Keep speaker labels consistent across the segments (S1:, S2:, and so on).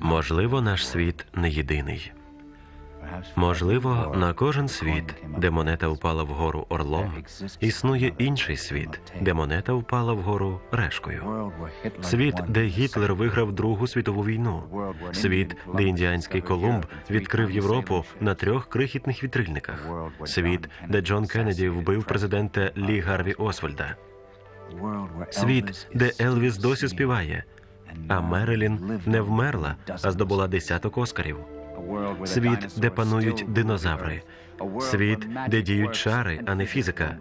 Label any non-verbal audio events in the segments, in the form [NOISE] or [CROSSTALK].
S1: Можливо, наш світ не єдиний. Можливо, на кожен світ, де монета впала вгору орлом, існує інший світ, де монета впала вгору решкою. Світ, де Гітлер виграв Другу світову війну. Світ, де індіанський Колумб відкрив Європу на трьох крихітних вітрильниках. Світ, де Джон Кеннеді вбив президента Лі Гарві Освальда. Світ, де Елвіс досі співає, а Мерилін не вмерла, а здобула десяток оскарів. Світ, де панують динозаври. Світ, де діють чари, а не фізика.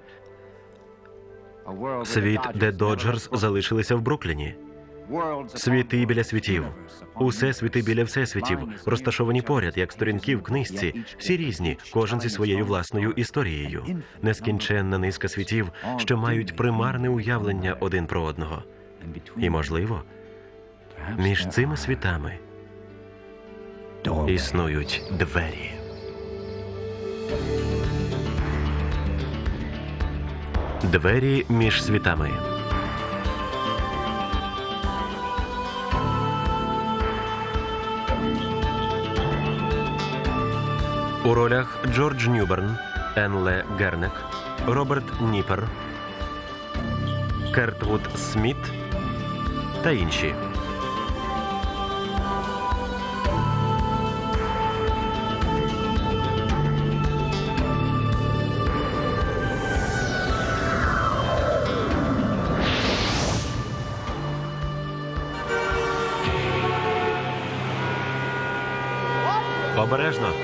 S1: Світ, де Доджерс залишилися в Брукліні. Світи біля світів. Усе світи біля всесвітів, розташовані поряд, як сторінки в книжці, всі різні, кожен зі своєю власною історією. Нескінченна низка світів, що мають примарне уявлення один про одного. І, можливо, між цими світами існують двері. Двері між світами. У ролях Джордж Ньюберн, Енле Гернек, Роберт Ніпер, Кертвуд Сміт та інші. Обережно.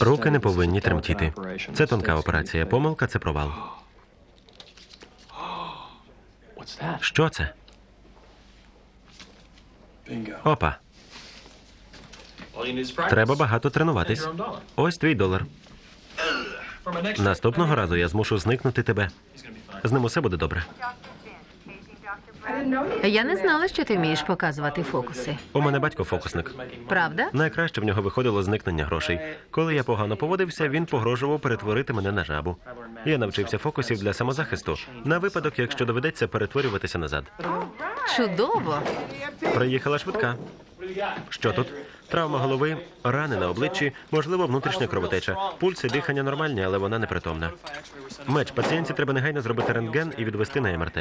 S1: Руки не повинні тремтіти. Це тонка операція. Помилка це провал. [GASPS] Що це? Опа. Треба багато тренуватись. Ось твій долар. Наступного разу я змушу зникнути тебе. З ним усе буде добре.
S2: Я не знала, що ти вмієш показувати фокуси.
S1: У мене батько фокусник.
S2: Правда?
S1: Найкраще в нього виходило зникнення грошей. Коли я погано поводився, він погрожував перетворити мене на жабу. Я навчився фокусів для самозахисту на випадок, якщо доведеться перетворюватися назад.
S2: Чудово.
S1: Приїхала швидка. Що тут? Травма голови, рани на обличчі, можливо, внутрішня кровотеча. Пульс і дихання нормальні, але вона непритомна. Меч, пацієнтці треба негайно зробити рентген і відвести на МРТ.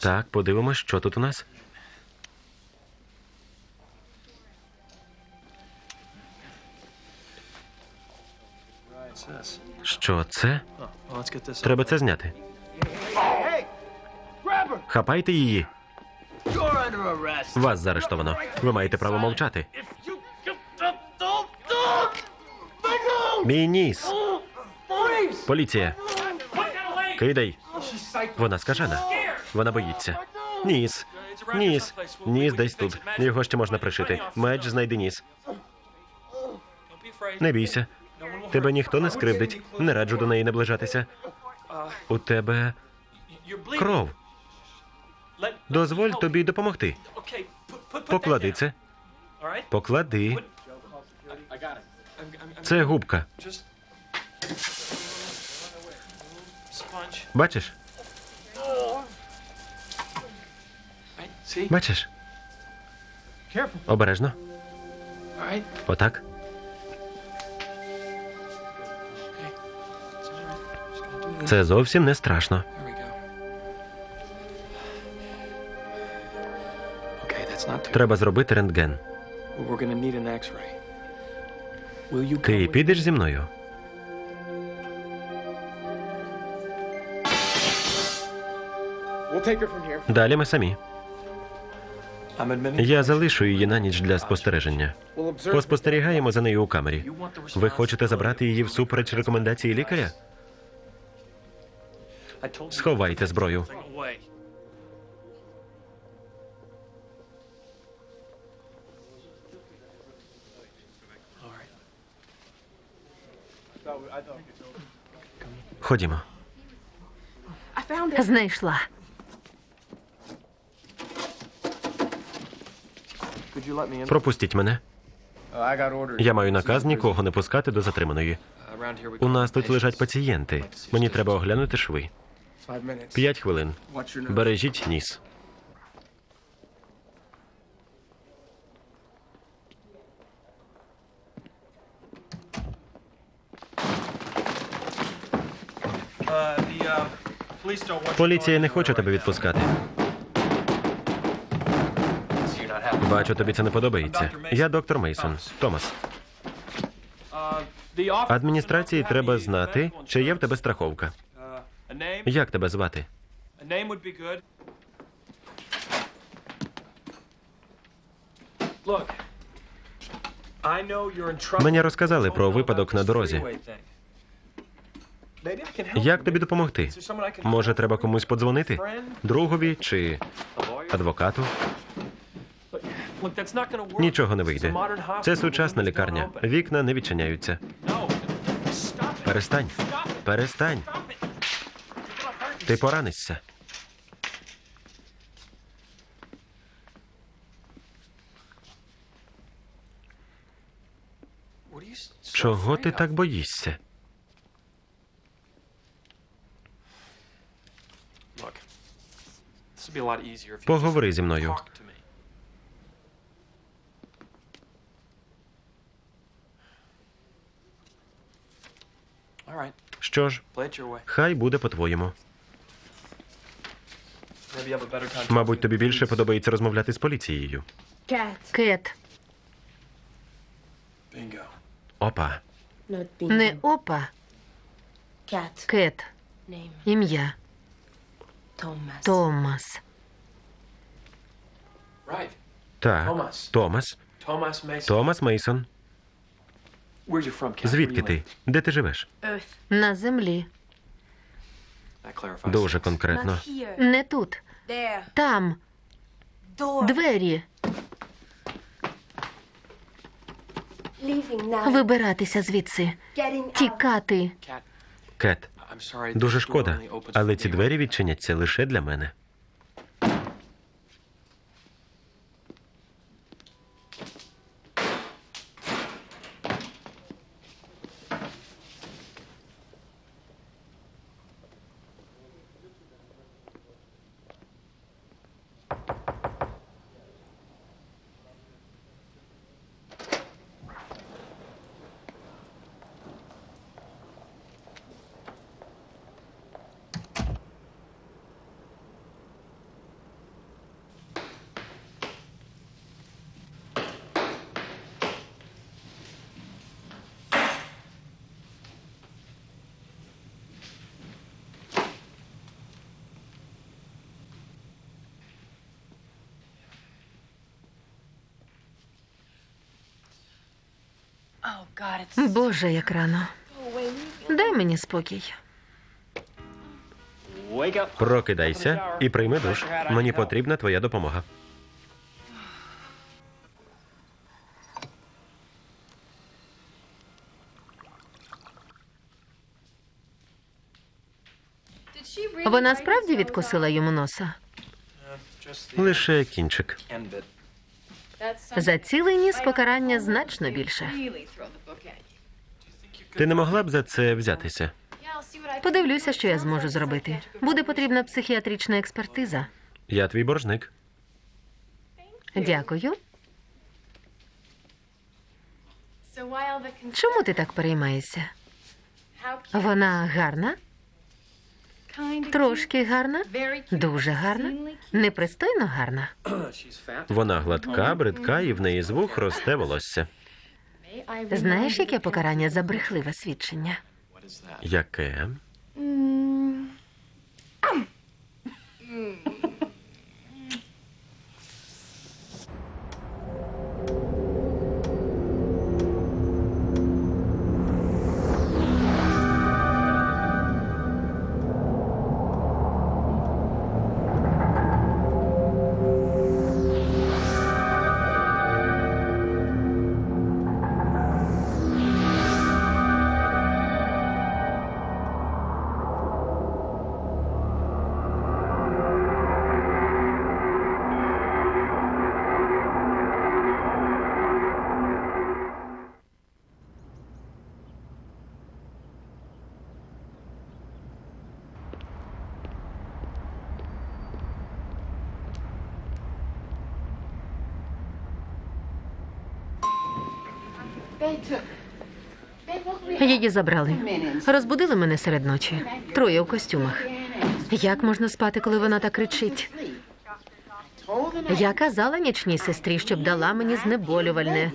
S1: Так, подивимось, що тут у нас. Що це? Треба це зняти. Хапайте її. Вас заарештовано. Ви маєте право мовчати. Мій ніс. Поліція. Кидай. Вона скажена. Вона боїться. Ніс. Ніс. Ніс десь тут. Його ще можна пришити. Меч знайди ніс. Не бійся. Тебе ніхто не скривдить. Не раджу до неї наближатися. У тебе кров. Дозволь тобі допомогти. Поклади це. Поклади. Це губка. Бачиш? Бачиш? Обережно. Отак. Це зовсім не страшно. Треба зробити рентген. Ти підеш зі мною? Далі ми самі. Я залишу її на ніч для спостереження. Поспостерігаємо за нею у камері. Ви хочете забрати її всупереч рекомендації лікаря? Сховайте зброю. Ходімо.
S2: Знайшла.
S1: Пропустіть мене. Я маю наказ нікого не пускати до затриманої. У нас тут лежать пацієнти. Мені треба оглянути шви. П'ять хвилин. Бережіть ніс. Поліція не хоче тебе відпускати. Бачу, тобі це не подобається. Я доктор Мейсон. Томас. Адміністрації треба знати, чи є в тебе страховка. Як тебе звати? Мені розказали про випадок на дорозі. Як тобі допомогти? Може, треба комусь подзвонити? Другові чи адвокату? Нічого не вийде. Це сучасна лікарня. Вікна не відчиняються. Перестань. Перестань. Ти поранишся. Чого ти так боїшся? Поговори зі мною. Що ж, хай буде по-твоєму. Мабуть, тобі більше подобається розмовляти з поліцією.
S2: Кет.
S1: Опа.
S2: Не опа. Кет. Ім'я. Томас.
S1: Так.
S3: Томас.
S1: Томас. Мейсон. Звідки ти? Де ти живеш?
S2: На землі.
S1: Дуже конкретно.
S2: Не тут. Там. Двері. Вибиратися звідси. Тікати.
S1: Кет, дуже шкода, але ці двері відчиняться лише для мене.
S2: Боже, як рано. Дай мені спокій.
S1: Прокидайся і прийми душ. Мені потрібна твоя допомога.
S2: Вона справді відкусила йому носа.
S1: Лише кінчик.
S2: За цілий ніс покарання значно більше.
S1: Ти не могла б за це взятися?
S2: Подивлюся, що я зможу зробити. Буде потрібна психіатрична експертиза.
S1: Я твій боржник.
S2: Дякую. Чому ти так переймаєшся? Вона гарна, трошки гарна, дуже гарна, непристойно гарна.
S1: Вона гладка, бридка, і в неї з вух росте волосся.
S2: Знаєш, яке покарання за брехливе свідчення?
S1: Яке?
S2: Її забрали. Розбудили мене серед ночі. Троє у костюмах. Як можна спати, коли вона так кричить? Я казала нічній сестрі, щоб дала мені знеболювальне.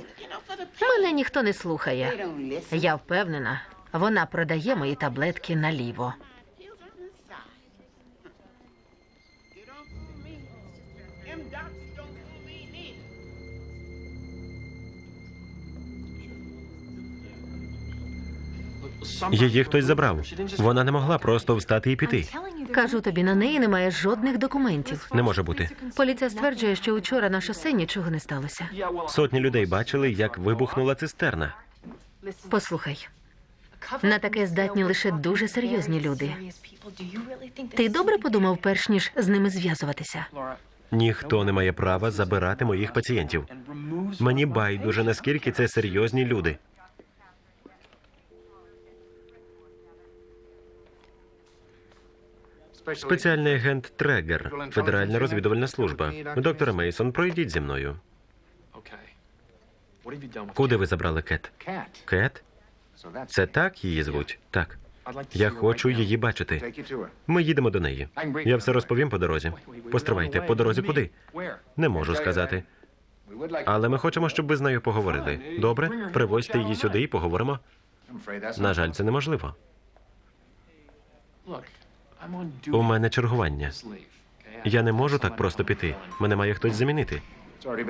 S2: Мене ніхто не слухає. Я впевнена, вона продає мої таблетки наліво.
S1: Її хтось забрав. Вона не могла просто встати і піти.
S2: Кажу тобі, на неї немає жодних документів.
S1: Не може бути.
S2: Поліція стверджує, що учора на шосе нічого не сталося.
S1: Сотні людей бачили, як вибухнула цистерна.
S2: Послухай, на таке здатні лише дуже серйозні люди. Ти добре подумав, перш ніж з ними зв'язуватися?
S1: Ніхто не має права забирати моїх пацієнтів. Мені байдуже, наскільки це серйозні люди. Спеціальний агент Трегер, Федеральна розвідувальна служба. Доктор Мейсон, пройдіть зі мною. Куди ви забрали Кет? Кет? Це так її звуть? Так. Я хочу її бачити. Ми їдемо до неї. Я все розповім по дорозі. Постривайте, по дорозі куди? Не можу сказати. Але ми хочемо, щоб ви з нею поговорили. Добре? Привозьте її сюди і поговоримо. На жаль, це неможливо. У мене чергування. Я не можу так просто піти. Мене має хтось замінити.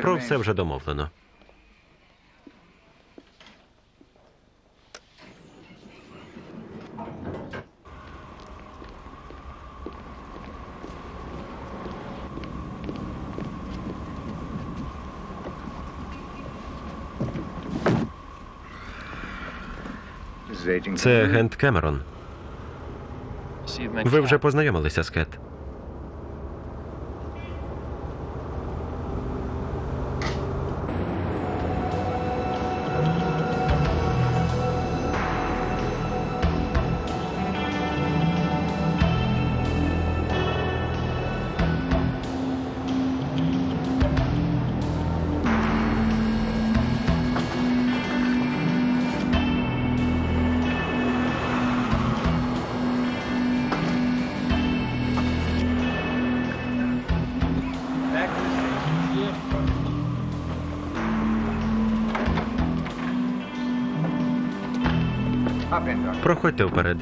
S1: Про все вже домовлено. Це агент Кемерон. Ви вже познайомилися з Кет. Проходьте вперед.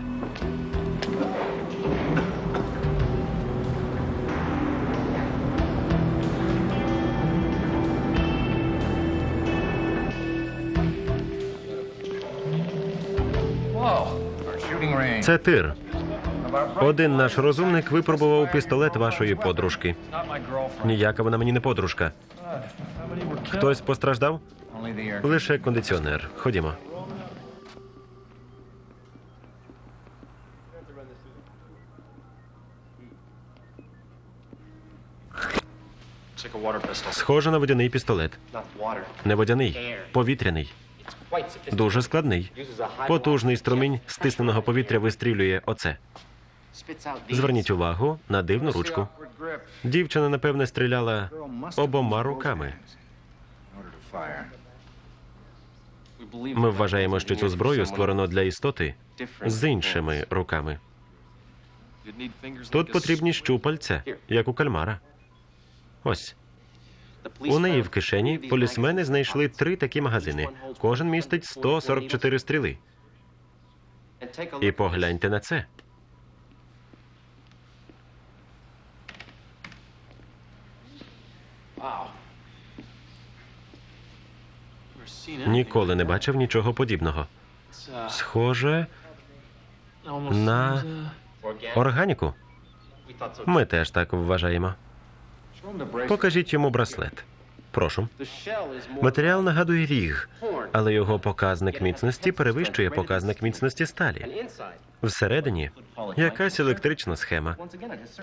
S1: Це тир. Один наш розумник випробував пістолет вашої подружки. Ніяка вона мені не подружка. Хтось постраждав? Лише кондиціонер. Ходімо. Схоже на водяний пістолет. Не водяний, повітряний. Дуже складний. Потужний струмінь стисненого повітря вистрілює оце. Зверніть увагу на дивну ручку. Дівчина, напевне, стріляла обома руками. Ми вважаємо, що цю зброю створено для істоти з іншими руками. Тут потрібні щупальця, як у кальмара. Ось у неї в кишені полісмени знайшли три такі магазини. Кожен містить 144 стріли. І погляньте на це. Ніколи не бачив нічого подібного. Схоже на органіку. Ми теж так вважаємо. Покажіть йому браслет. Прошу. Матеріал нагадує ріг, але його показник міцності перевищує показник міцності сталі. Всередині якась електрична схема,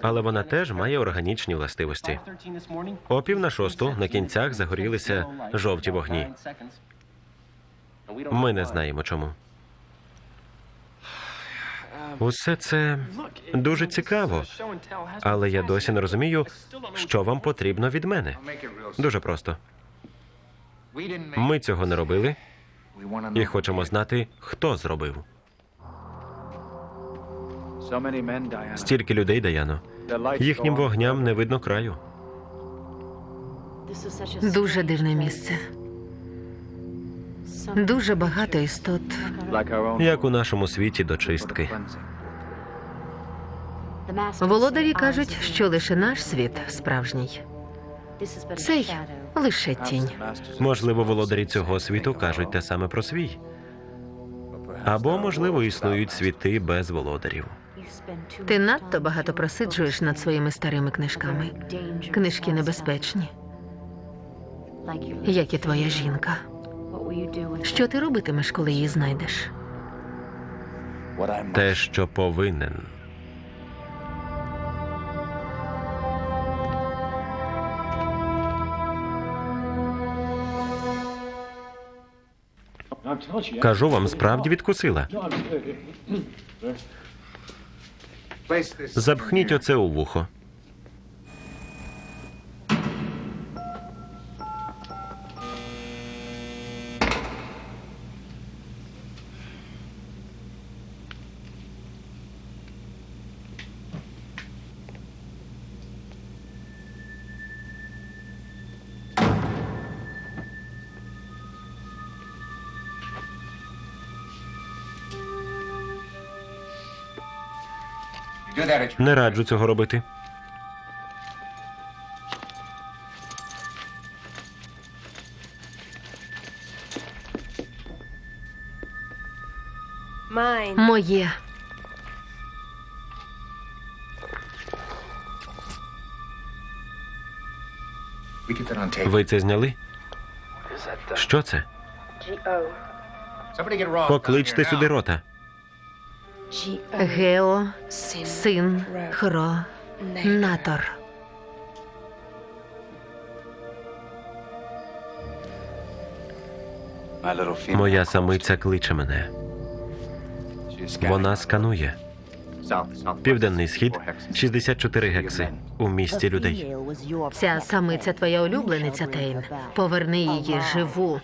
S1: але вона теж має органічні властивості.
S3: 5:13 this
S1: О пів на шосту на кінцях загорілися жовті вогні. Ми не знаємо чому. Усе це дуже цікаво, але я досі не розумію, що вам потрібно від мене. Дуже просто. Ми цього не робили і хочемо знати, хто зробив. Стільки людей, Даяно. Їхнім вогням не видно краю.
S2: Дуже дивне місце. Дуже багато істот.
S1: Як у нашому світі до чистки.
S2: Володарі кажуть, що лише наш світ справжній. Цей лише тінь.
S1: Можливо, володарі цього світу кажуть те саме про свій. Або, можливо, існують світи без володарів.
S2: Ти надто багато просиджуєш над своїми старими книжками. Книжки небезпечні, як і твоя жінка. Що ти робитимеш, коли її знайдеш?
S1: Те, що повинен. Кажу вам, справді відкусила. Запхніть оце у вухо. Не раджу цього робити.
S2: Моє.
S1: Ви це зняли? Що це? Покличте сюди рота.
S2: Гео, син, хро, натор.
S4: My little female
S1: Моя самиця кличе мене. Вона сканує. Південний схід 64 гекси у місті людей.
S2: Ця самиця твоя улюблениця, Тейн. Поверни її живу.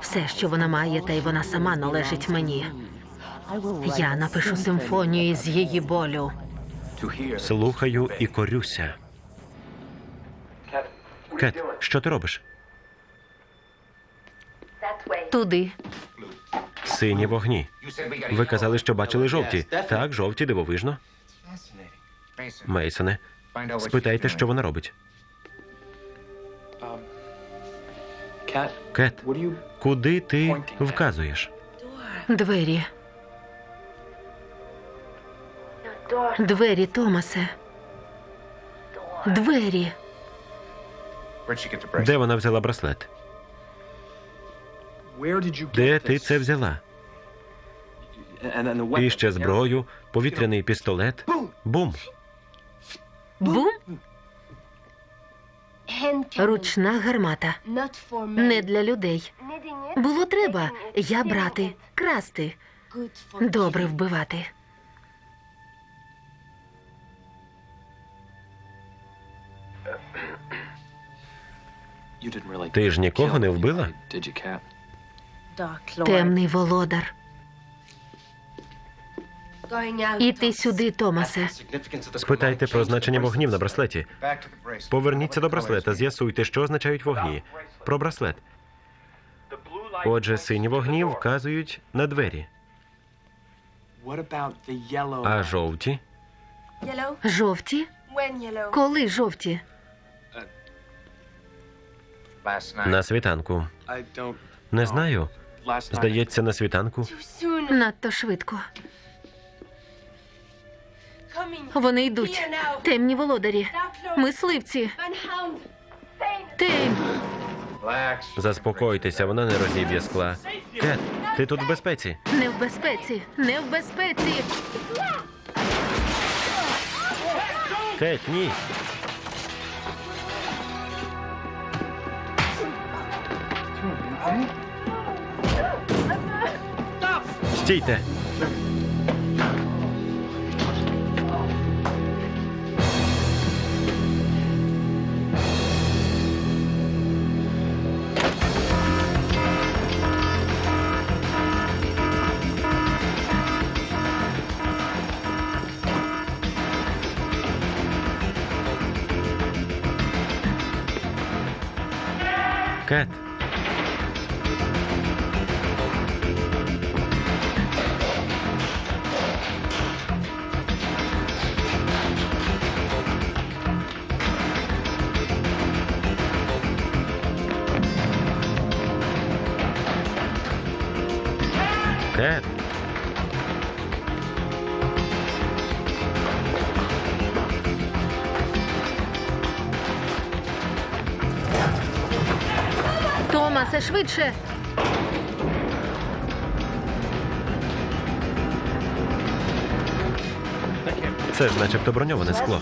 S2: Все, що вона має, та й вона сама належить мені. Я напишу симфонію з її болю.
S1: Слухаю і корюся. Кет, що ти робиш?
S2: Туди.
S1: Сині вогні. Ви казали, що бачили жовті. Так, жовті, дивовижно. Мейсоне, спитайте, що вона робить. Кет,
S3: are you
S1: куди ти вказуєш?
S2: Двері. Двері, Томасе. Двері.
S1: Де вона взяла браслет? Де ти це взяла? І ще зброю, повітряний пістолет. Бум!
S2: Бум? Ручна гармата. Не для людей. Було треба. Я брати, красти. Добре вбивати.
S1: Ти ж нікого не вбила?
S2: Темний володар. Іти сюди, Томасе.
S1: Спитайте про значення вогнів на браслеті. Поверніться до браслета, з'ясуйте, що означають вогні. Про браслет. Отже, сині вогні вказують на двері, а жовті
S2: Жовті? Коли жовті?
S1: На світанку. Не знаю. Здається, на світанку.
S2: Надто швидко. Вони йдуть. Темні володарі. Мисливці. Тейм.
S1: Заспокойтеся, вона не розіб'є скла. Кет, ти тут в безпеці.
S2: Не в безпеці. Не в безпеці.
S1: Кет, ні. Стійте. Кет. Це ж начебто броньоване скло.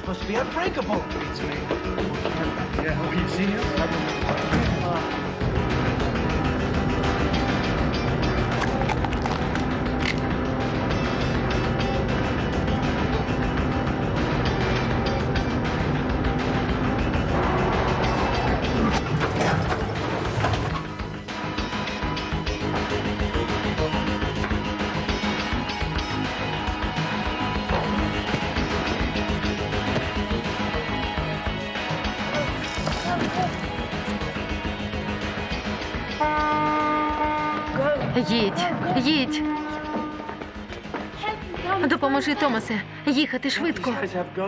S2: Томасе. Їхати швидко.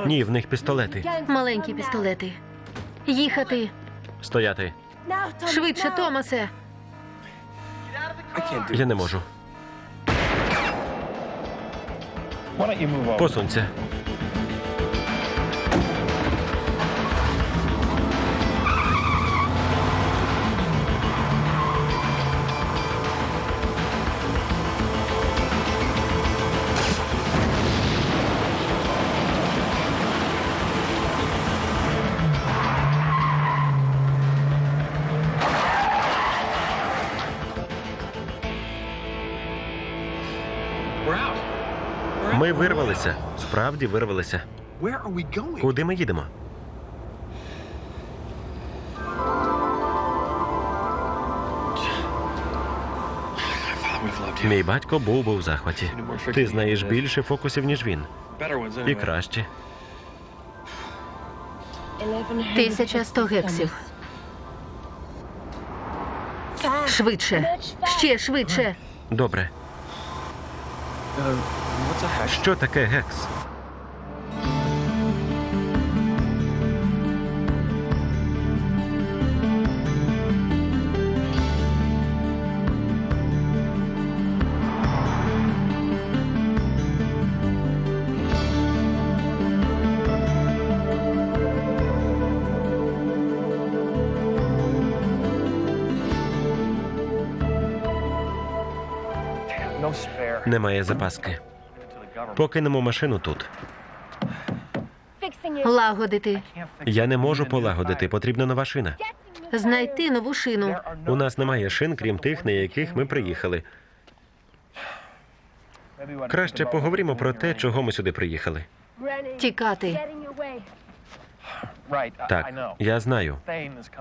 S1: Ні, в них пістолети.
S2: Маленькі пістолети. Їхати.
S1: Стояти.
S2: Швидше, Томасе.
S1: Я не можу. Посунься. Справді вирвалися. Куди ми їдемо? Мій батько був би в захваті. Ти знаєш більше фокусів, ніж він. І краще.
S2: Тисяча сто гексів. Швидше. Ще швидше.
S1: Добре.
S4: Uh?
S1: Що таке гекс? Немає запаски. Покинемо машину тут.
S2: Лагодити.
S1: Я не можу полагодити, потрібна нова шина.
S2: Знайти нову шину.
S1: У нас немає шин, крім тих, на яких ми приїхали. Краще поговоримо про те, чого ми сюди приїхали.
S2: Тікати.
S1: Так, я знаю.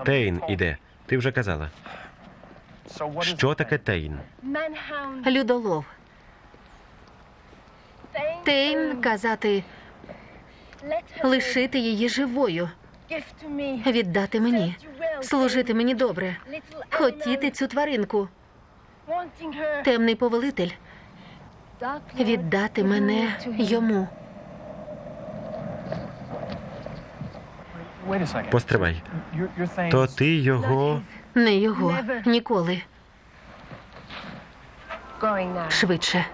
S1: Тейн іде. Ти вже казала. Що таке Тейн?
S2: Людолов. Тейн казати лишити її живою, віддати мені, служити мені добре, хотіти цю тваринку. Темний повелитель віддати мене йому.
S1: Постривай. То ти його.
S2: Не його ніколи. Швидше.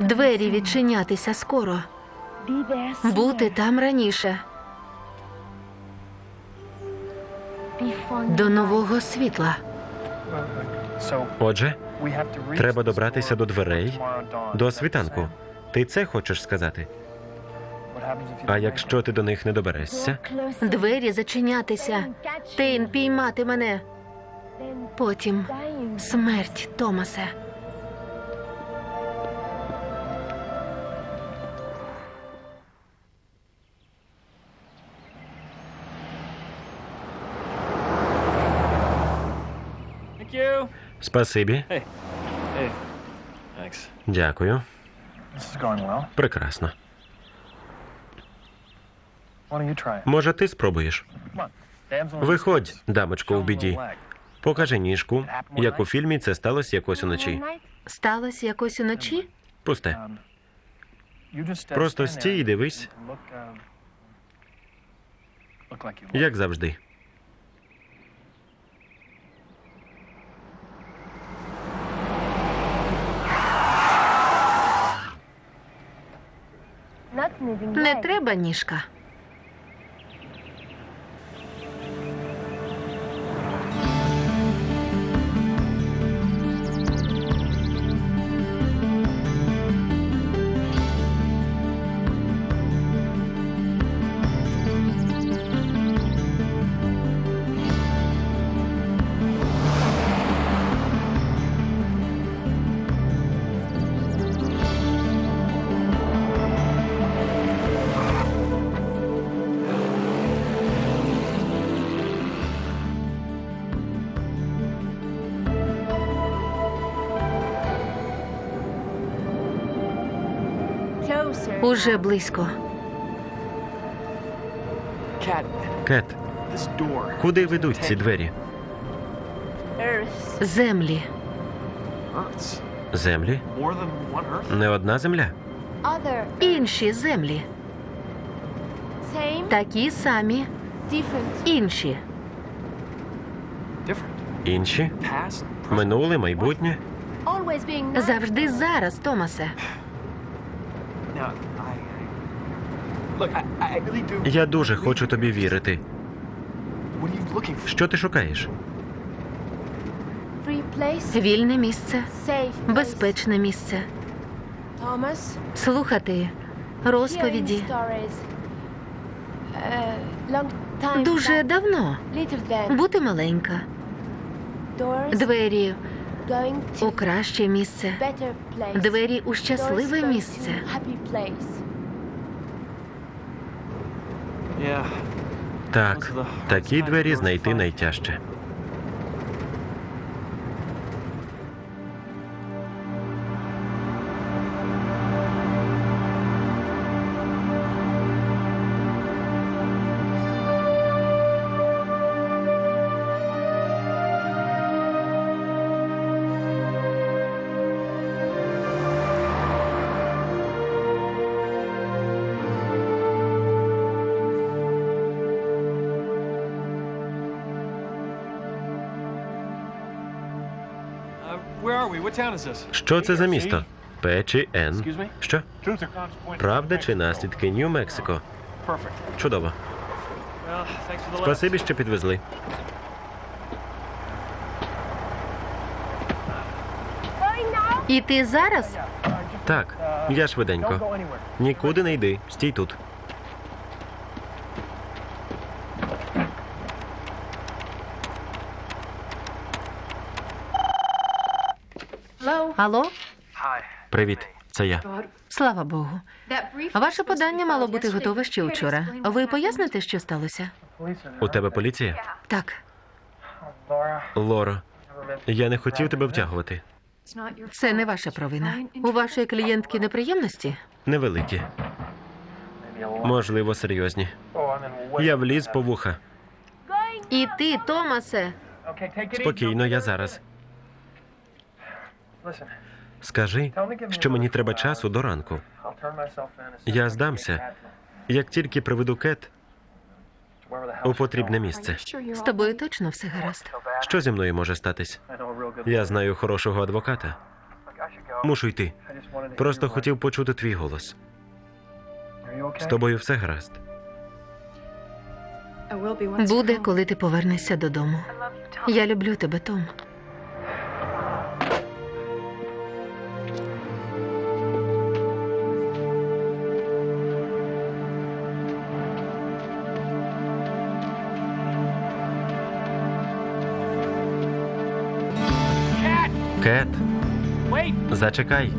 S2: Двері відчинятися скоро. Бути там раніше. До нового світла.
S1: Отже, треба добратися до дверей до світанку. Ти це хочеш сказати? А якщо ти до них не доберешся?
S2: Двері зачинятися. Тейн піймати мене. Потім смерть Томасе.
S1: Спасибі. Дякую. Прекрасно. Може, ти спробуєш? Виходь, дамочко в біді. Покажи ніжку, як у фільмі це сталося якось уночі.
S2: Сталося якось уночі?
S1: Пусте. Просто стій і дивись, як завжди.
S2: Не треба ніжка. Уже близько.
S1: Кет, куди ведуть ці двері?
S2: Землі.
S1: Землі? Не одна земля?
S2: Інші землі. Такі самі. Інші.
S1: Інші? Минуле, майбутнє?
S2: Завжди зараз, Томасе.
S1: Я дуже хочу тобі вірити. Що ти шукаєш? Вільне
S2: місце, безпечне місце. Слухати розповіді. Дуже давно. Бути маленька. Двері у краще місце. Двері у щасливе місце.
S1: Так, такі двері знайти найтяжче. Що це за місто? П чи Н? Що? Правда чи наслідки Нью-Мексико? Чудово. Спасибі, що підвезли.
S2: І ти зараз?
S1: Так, я швиденько. Нікуди не йди. Стій тут.
S2: Алло?
S1: Привіт, це я.
S2: Слава Богу. Ваше подання мало бути готове ще вчора. Ви поясните, що сталося?
S1: У тебе поліція?
S2: Так.
S1: Лоро, я не хотів тебе втягувати.
S2: Це не ваша провина. У вашої клієнтки неприємності?
S1: Невеликі. Можливо, серйозні. Я вліз по вуха.
S2: І ти, Томасе.
S1: Спокійно, я зараз. Скажи, що мені треба часу до ранку. Я здамся. Як тільки приведу кет у потрібне місце.
S2: З тобою точно все гаразд.
S1: Що зі мною може статись? Я знаю хорошого адвоката. Мушу йти. Просто хотів почути твій голос. З тобою все гаразд.
S2: Буде, коли ти повернешся додому. Я люблю тебе, Том.
S1: Zaczekaj.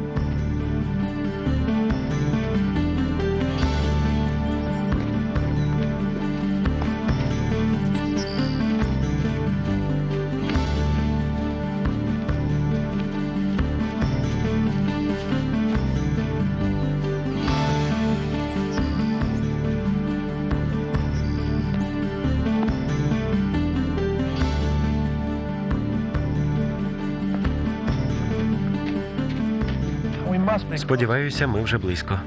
S1: Сподіваюся, ми вже близько.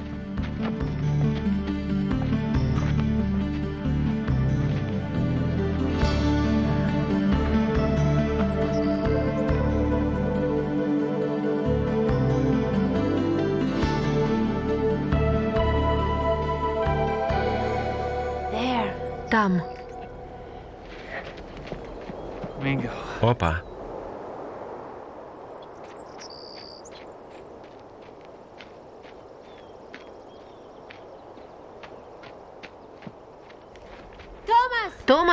S2: Там.
S1: Опа.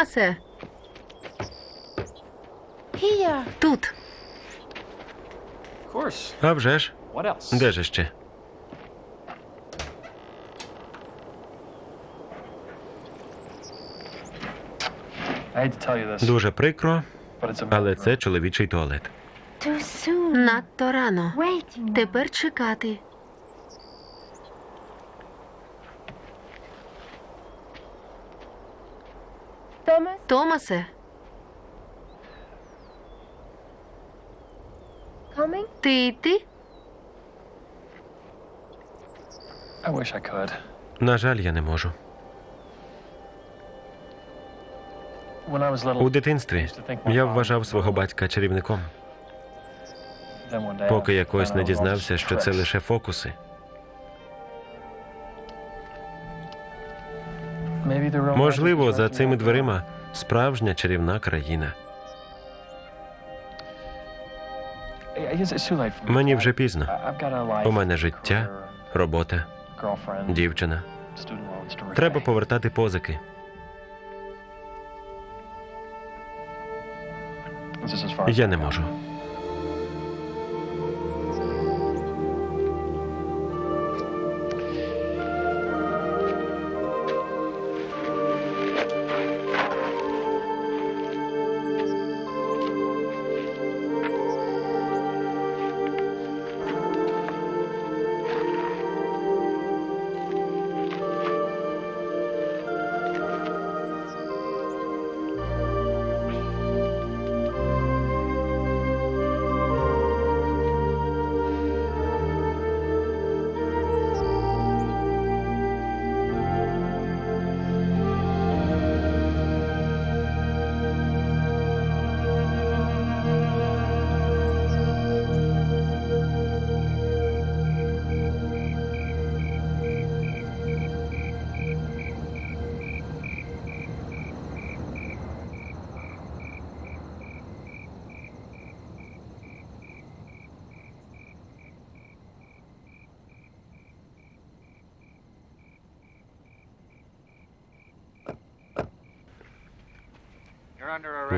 S2: Томасе, тут.
S1: А вже ж. Де ж ще? Дуже прикро, але це чоловічий туалет.
S2: Надто рано. Тепер чекати. Томасе, ти йти?
S3: I wish I could.
S1: На жаль, я не можу.
S3: When I was little,
S1: У дитинстві я вважав свого батька чарівником, поки якось не дізнався, що це лише фокуси.
S3: Maybe
S1: Можливо, за цими дверима справжня чарівна країна. Мені вже пізно. У мене життя, робота, дівчина. Треба повертати позики. Я не можу.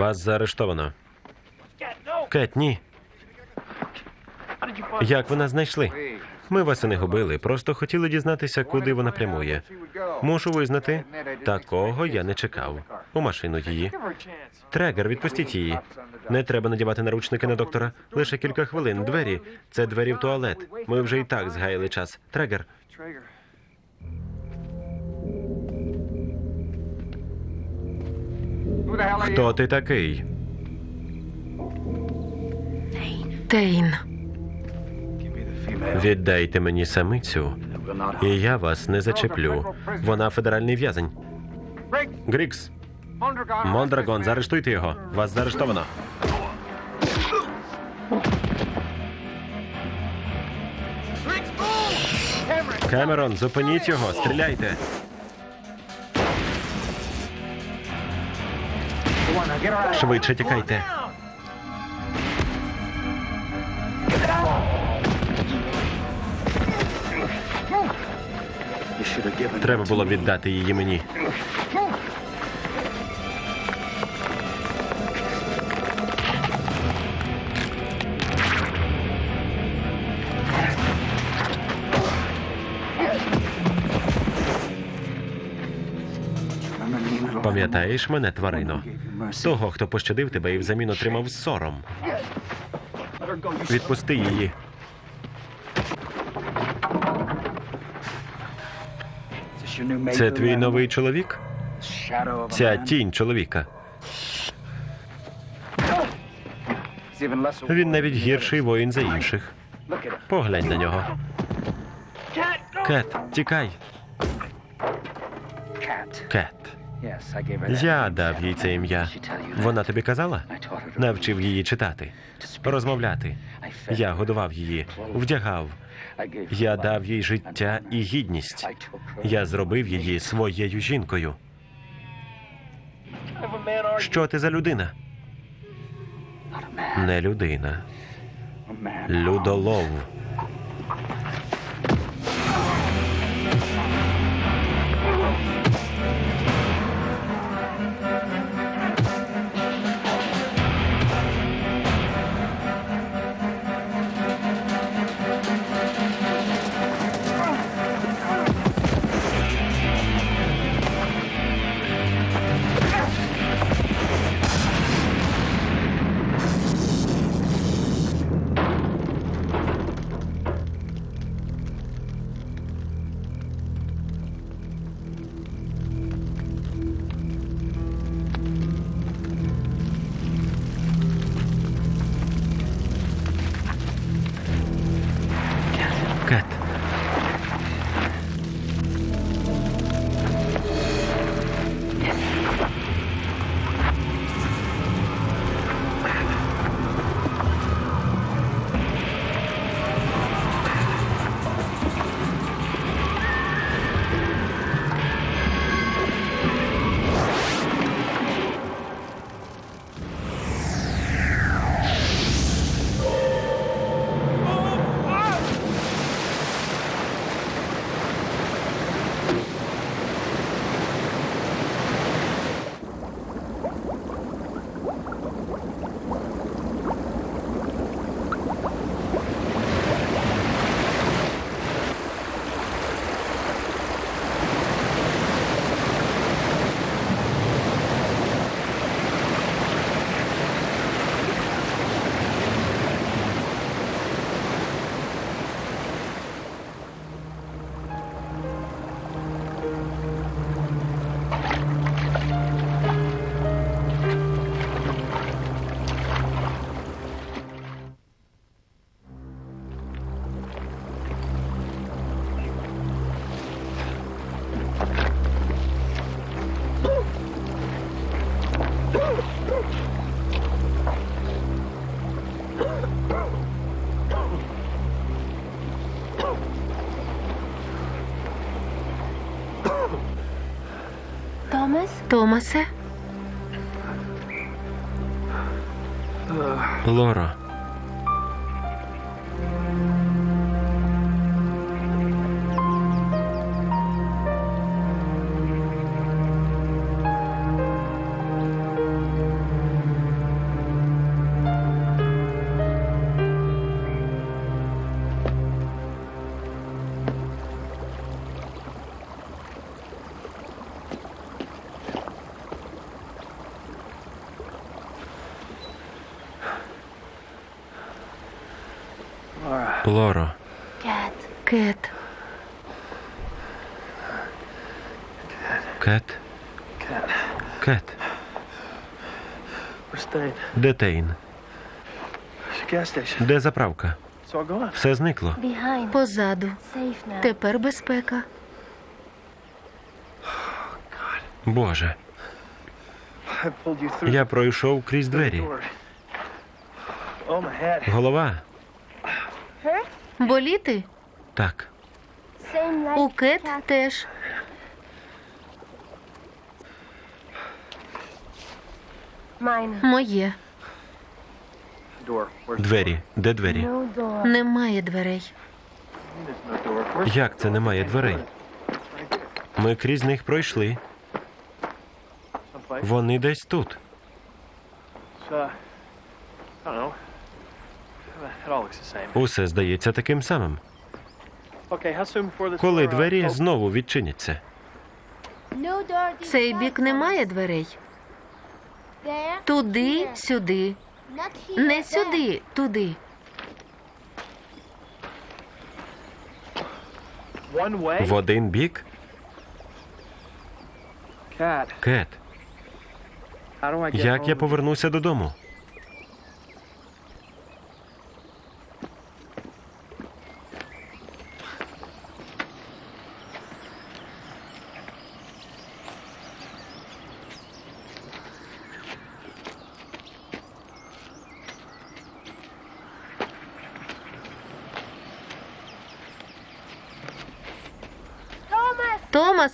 S1: Вас заарештовано. Кет, ні. Як ви нас знайшли? Ми вас і не губили, просто хотіли дізнатися, куди вона прямує. Мушу визнати, такого я не чекав. У машину її. Трегер, відпустіть її. Не треба надівати наручники на доктора. Лише кілька хвилин. Двері. Це двері в туалет. Ми вже і так згаяли час. Трегер. Хто ти такий?
S2: Тейн.
S1: Віддайте мені самицю, і я вас не зачеплю. Вона федеральний в'язень. Грікс, Мондрагон, заарештуйте його. Вас заарештовано. Кемерон, зупиніть його, стріляйте. Швидше тікайте. Треба було віддати її мені. Пам'ятаєш мене, тварино? Того, хто пощадив тебе і взамін отримав сором. Відпусти її. Це твій новий чоловік? Ця тінь чоловіка. Він навіть гірший воїн за інших. Поглянь на нього. Кет, тікай. Я дав їй це ім'я. Вона тобі казала? Навчив її читати, розмовляти. Я годував її, вдягав. Я дав їй життя і гідність. Я зробив її своєю жінкою. Що ти за людина? Не людина. Людолов.
S2: Томасе?
S1: Лоро.
S4: Staying.
S1: Де заправка? Все зникло.
S2: Позаду. Тепер безпека.
S1: Боже, я пройшов крізь двері.
S4: Oh.
S1: Голова.
S2: Боліти?
S1: Так.
S2: У Кет теж. Моє.
S1: Двері. Де двері?
S2: Немає дверей.
S1: Як це немає дверей? Ми крізь них пройшли. Вони десь тут. Усе здається таким самим. Коли
S4: uh,
S1: двері знову відчиняться.
S2: Цей бік немає дверей. Туди, сюди.
S5: Not.
S2: Не сюди, туди.
S1: В один бік кет. Як я повернуся додому?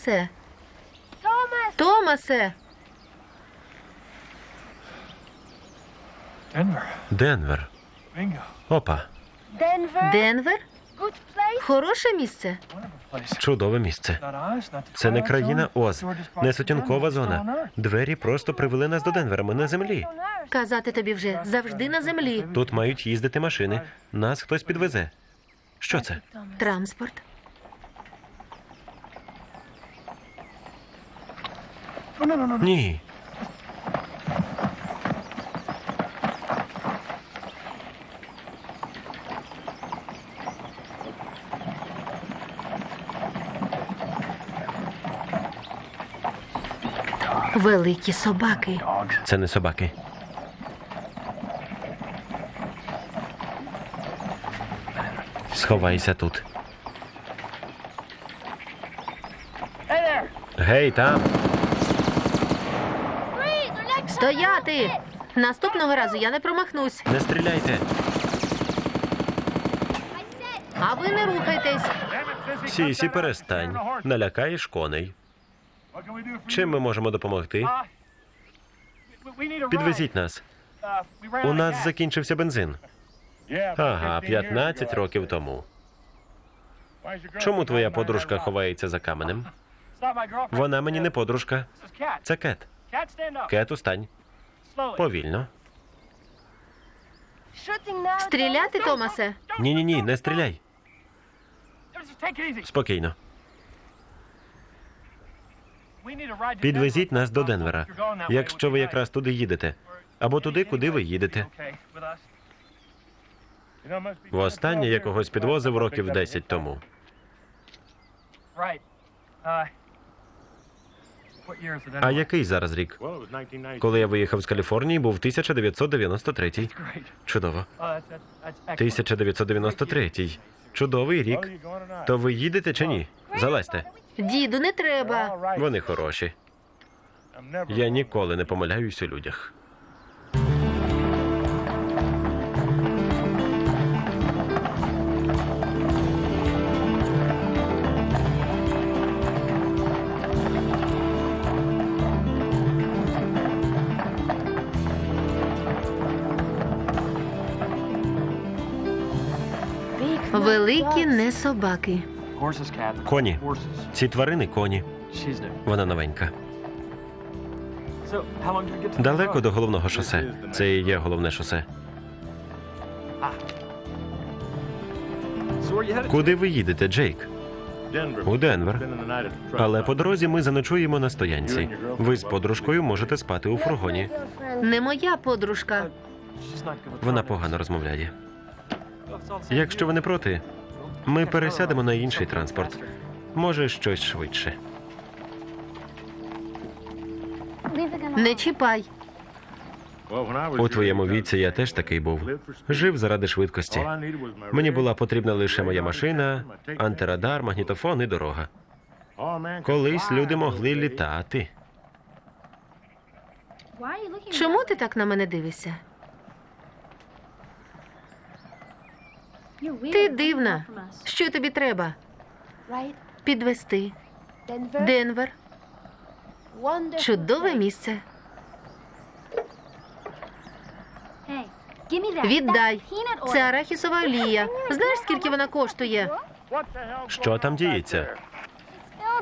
S2: Томасе!
S5: Thomas.
S2: Томасе!
S1: Денвер. Опа,
S2: Денвер? Хороше місце.
S1: Чудове місце. Це не країна Оз, не сутінкова зона. Двері просто привели нас до Денвера. Ми на землі.
S2: Казати тобі вже завжди на землі.
S1: Тут мають їздити машини. Нас хтось підвезе. Що це?
S2: Транспорт.
S1: Ні.
S2: Великі собаки.
S1: Це не собаки. Сховайся тут. Гей, там.
S2: Стояти! Наступного разу я не промахнусь.
S1: Не стріляйте.
S2: А ви не рухайтесь.
S1: Сісі, перестань. Налякаєш коней. Чим ми можемо допомогти? Підвезіть нас. У нас закінчився бензин. Ага, 15 років тому. Чому твоя подружка ховається за каменем? Вона мені не подружка. Це Кет.
S4: Cat, stand up.
S1: Кет, устань. Повільно.
S2: Стріляти, Томасе?
S1: Ні, ні, ні, не стріляй. Спокійно. Підвезіть нас до
S4: Uh,
S1: Денвера, якщо ви якраз туди їдете. Або туди, куди ви їдете. Востаннє я когось підвозив років 10 тому. А який зараз рік? Коли я виїхав з Каліфорнії, був 1993.
S4: Great.
S1: Чудово.
S4: Uh, that's, that's, that's excellent.
S1: 1993. Чудовий рік. То ви їдете чи ні? Залазьте.
S2: Діду, не треба.
S1: Вони хороші. Я ніколи не помиляюсь у людях.
S2: Великі не собаки.
S1: Коні. Ці тварини коні. Вона новенька. Далеко до головного шосе. Це і є головне шосе.
S4: Headed?
S1: Куди ви їдете, Джейк? У Денвер. Але по дорозі ми заночуємо на стоянці. Ви з подружкою можете спати у фургоні.
S2: Не моя подружка.
S1: Вона погано розмовляє. Якщо ви не проти, ми пересядемо на інший транспорт. Може, щось швидше.
S2: Не чіпай.
S1: У твоєму віці я теж такий був. Жив заради швидкості. Мені була потрібна лише моя машина, антирадар, магнітофон і дорога. Колись люди могли літати.
S2: Чому ти так на мене дивишся? Ти дивна. Що тобі треба? Підвести. Денвер. Чудове місце. Віддай. Це арахісова олія. Знаєш, скільки вона коштує?
S1: Що там діється?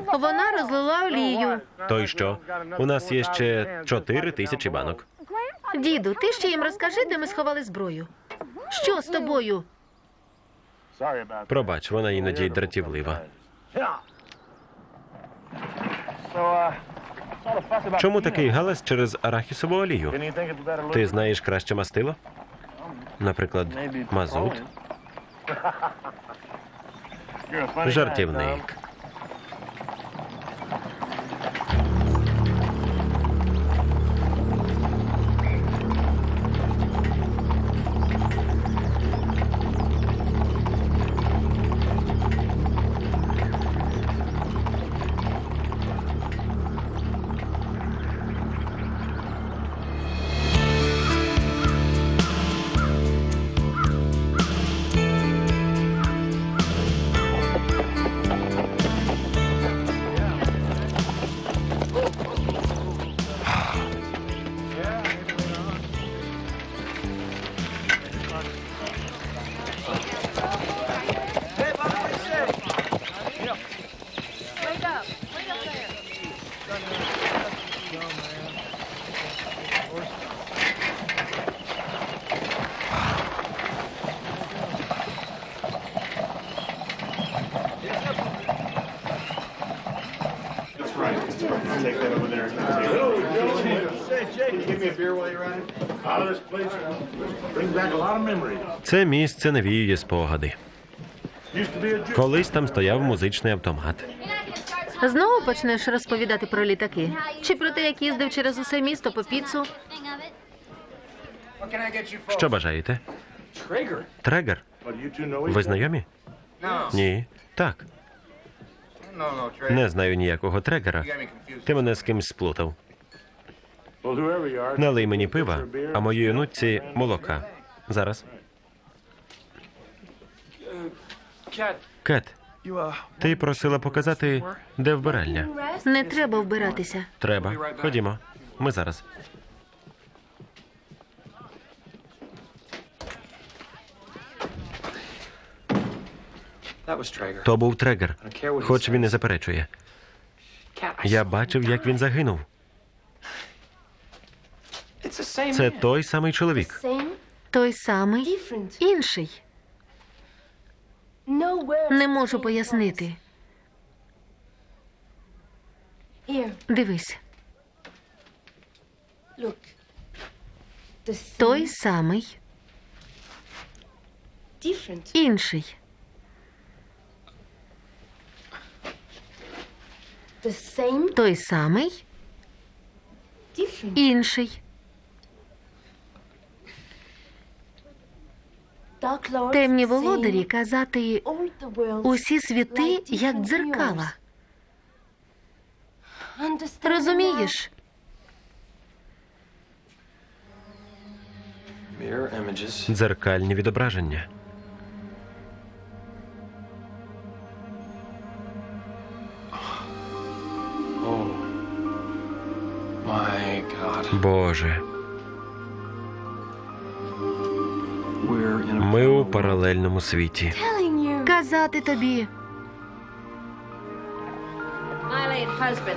S2: Вона розлила олію.
S1: То й що? У нас є ще чотири тисячі банок.
S2: Діду, ти ще їм розкажи, де ми сховали зброю. Що з тобою?
S1: Пробач, вона іноді дратівлива. Чому такий галас через арахісову олію? Ти знаєш краще мастило? Наприклад, мазут? Жартівник. Це місце навіює спогади. Колись там стояв музичний автомат.
S2: Знову почнеш розповідати про літаки? Чи про те, як їздив через усе місто по піцу?
S1: Що бажаєте? Трегер? Ви знайомі? Ні. Так. Не знаю ніякого трегера. Ти мене з кимсь сплутав. Налий мені пива, а моїй онуці молока. Зараз. Кет, ти просила показати, де вбиральня.
S2: Не треба вбиратися.
S1: Треба. Ходімо. Ми зараз. То був трегер. Хоч він і заперечує. Я бачив, як він загинув. Це той самий чоловік.
S2: Той самий інший. Не можу пояснити. Дивись, той самий інший. Той самий інший. Темні володарі казати усі світи як дзеркала. Розумієш?
S1: Дзеркальні відображення.
S4: Oh.
S1: Боже, паралельному світі.
S2: Казати тобі.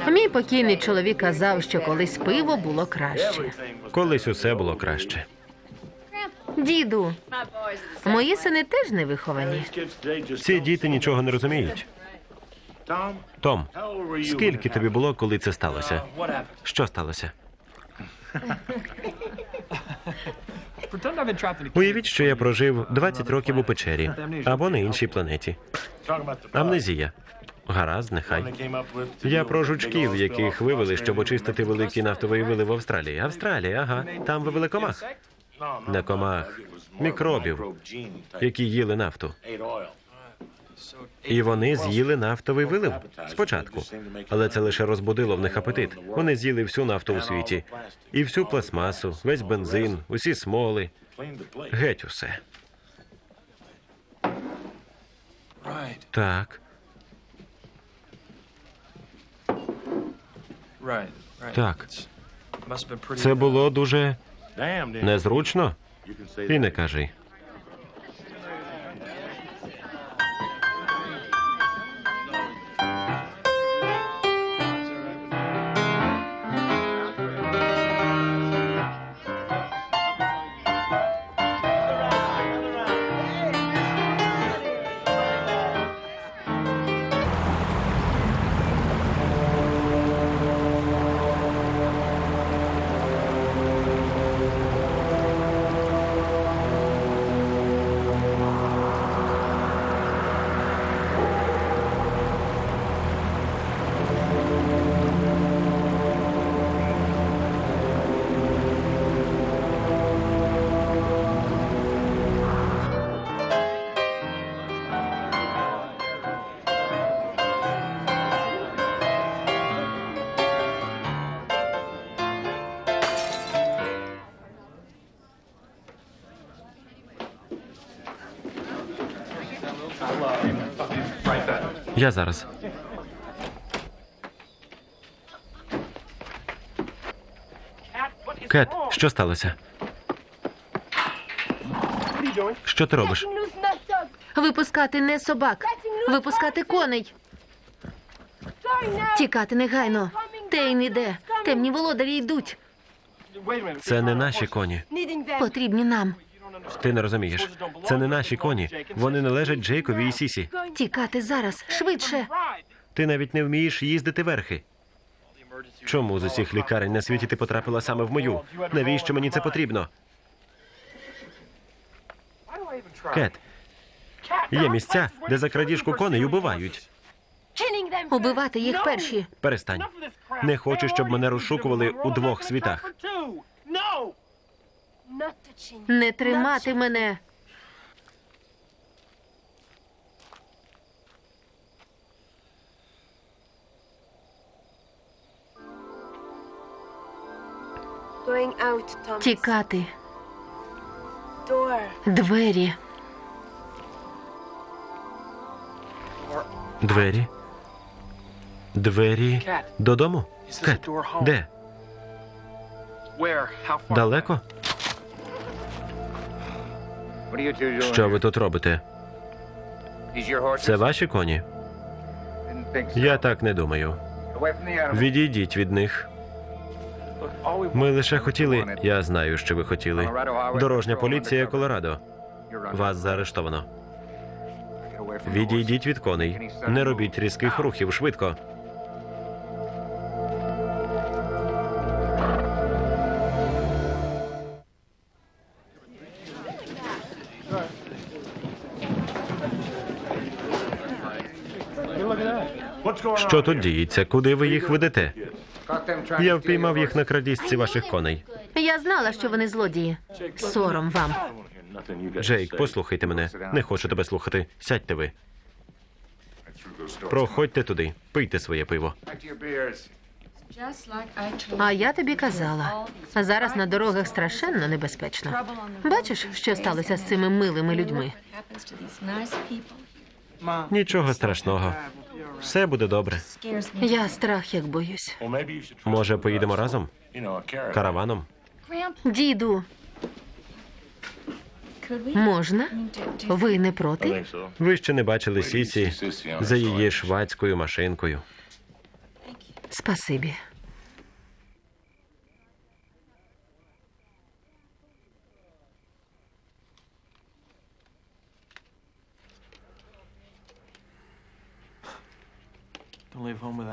S2: Мій покійний чоловік казав, що колись пиво було краще.
S1: Колись усе було краще.
S2: Діду, мої сини теж не виховані.
S1: Ці діти нічого не розуміють. Том, скільки тобі було, коли це сталося? Що сталося? [LAUGHS] Уявіть, що я прожив 20 років у печері або на іншій планеті. Амнезія. Гаразд, нехай. Я про жучків, яких вивели, щоб очистити великі нафтові вили в Австралії. Австралія, ага. Там вивели комах. Не комах, мікробів, які їли нафту. І вони з'їли нафтовий вилив спочатку. Але це лише розбудило в них апетит. Вони з'їли всю нафту у світі. І всю пластмасу, весь бензин, усі смоли, геть усе. Так. Так. Це було дуже незручно. І не кажи. Я зараз. Кет, що сталося? Що ти робиш?
S2: Випускати не собак, випускати коней. Тікати негайно. Тейн іде. Темні володарі йдуть.
S1: Це не наші коні.
S2: Потрібні нам.
S1: Ти не розумієш. Це не наші коні. Вони належать Джейкові і Сісі.
S2: Тікати зараз, швидше.
S1: Ти навіть не вмієш їздити верхи. Чому з усіх лікарень на світі ти потрапила саме в мою? Навіщо мені це потрібно? Кет, є місця, де за крадіжку коней убивають.
S2: Убивати їх перші.
S1: Перестань. Не хочу, щоб мене розшукували у двох світах.
S2: Не тримати мене. Тікати. Двері.
S1: Двері. Двері додому? Кет, де? Далеко? Що ви тут робите? Це ваші коні? Я так не думаю. Відійдіть від них. Ми лише хотіли. Я знаю, що ви хотіли. Дорожня поліція Колорадо. Вас заарештовано. Відійдіть від коней. Не робіть різких рухів швидко. Що тут діється? Куди ви їх ведете? Я впіймав їх на крадіжці ваших коней.
S2: Я знала, що вони злодії. Сором вам.
S1: Джейк, послухайте мене. Не хочу тебе слухати. Сядьте ви. Проходьте туди, пийте своє пиво.
S2: А я тобі казала. Зараз на дорогах страшенно небезпечно. Бачиш, що сталося з цими милими людьми?
S1: Нічого страшного. Все буде добре.
S2: Я страх як боюсь.
S1: Може, поїдемо разом? Караваном?
S2: Діду, можна? Ви не проти?
S1: Ви ще не бачили Сісі за її швадською машинкою.
S2: Спасибі.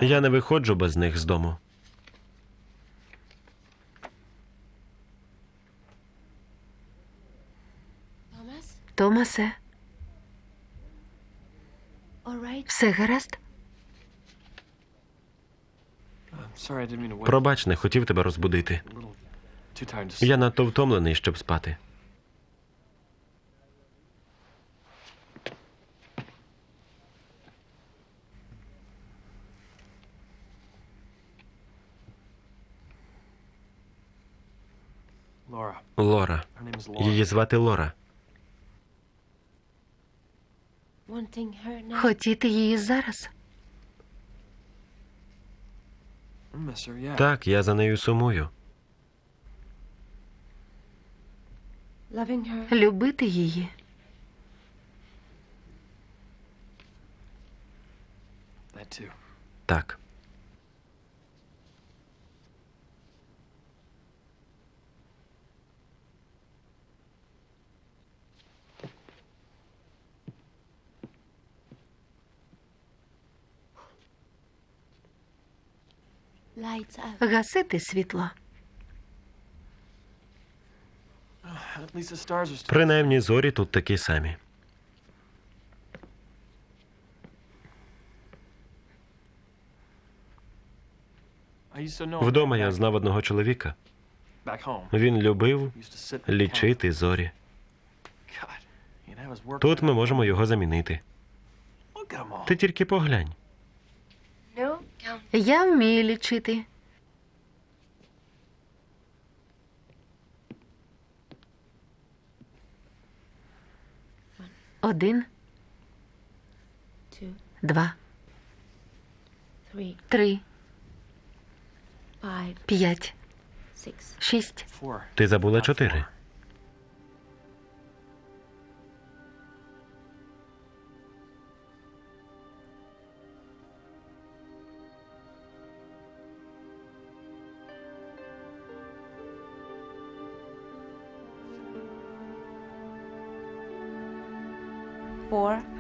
S1: Я не виходжу без них з дому.
S2: Томасе, все гаразд?
S1: Пробач, не хотів тебе розбудити. Я надто втомлений, щоб спати. Лора. Її звати Лора.
S2: Хотіти її зараз?
S1: Так, я за нею сумую.
S2: Любити її?
S1: Так.
S2: Гасити світло.
S1: Принаймні зорі тут такі самі. Вдома я знав одного чоловіка. Він любив лічити зорі. Тут ми можемо його замінити. Ти тільки поглянь.
S2: Я вмію лічити. Один, два, три, п'ять, шість.
S1: Ти забула чотири.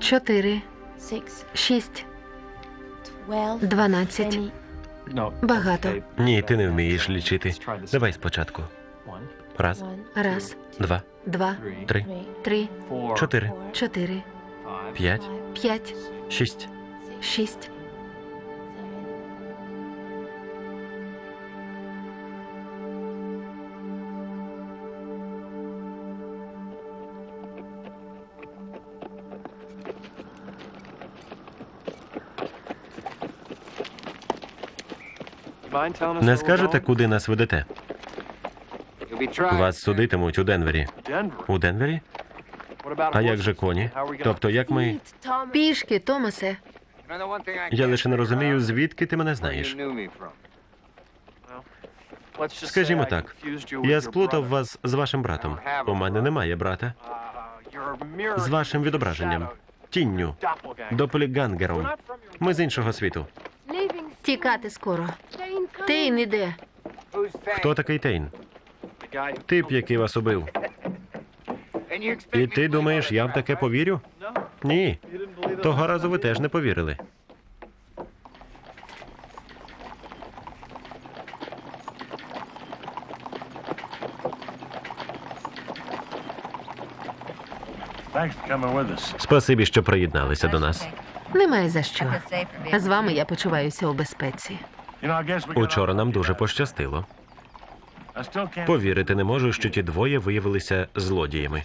S2: Чотири, шість, дванадцять. Багато.
S1: Ні, ти не вмієш лічити. Давай спочатку. Раз,
S2: Раз,
S1: два,
S2: два,
S1: три,
S2: три,
S1: чотири,
S2: чотири,
S1: п'ять,
S2: п'ять,
S1: шість.
S2: Шість.
S1: Не скажете, куди нас ведете? Вас судитимуть у Денвері. У Денвері? А як же коні? Тобто, як ми.
S2: Пішки, Томасе.
S1: Я лише не розумію, звідки ти мене знаєш. Скажімо так, я сплутав вас з вашим братом. У мене немає брата.
S4: Uh,
S1: З вашим відображенням. Тінню.
S4: your-
S1: Ми з іншого світу.
S2: Тікати скоро. Тейн іде.
S1: Хто такий Тейн? Тип, який вас убив. І ти думаєш, я в таке повірю? Ні. Того разу ви теж не повірили. Спасибі, що приєдналися до нас.
S2: Немає за що. З вами я почуваюся у безпеці.
S1: Учора нам дуже пощастило. Повірити не можу, що ті двоє виявилися злодіями.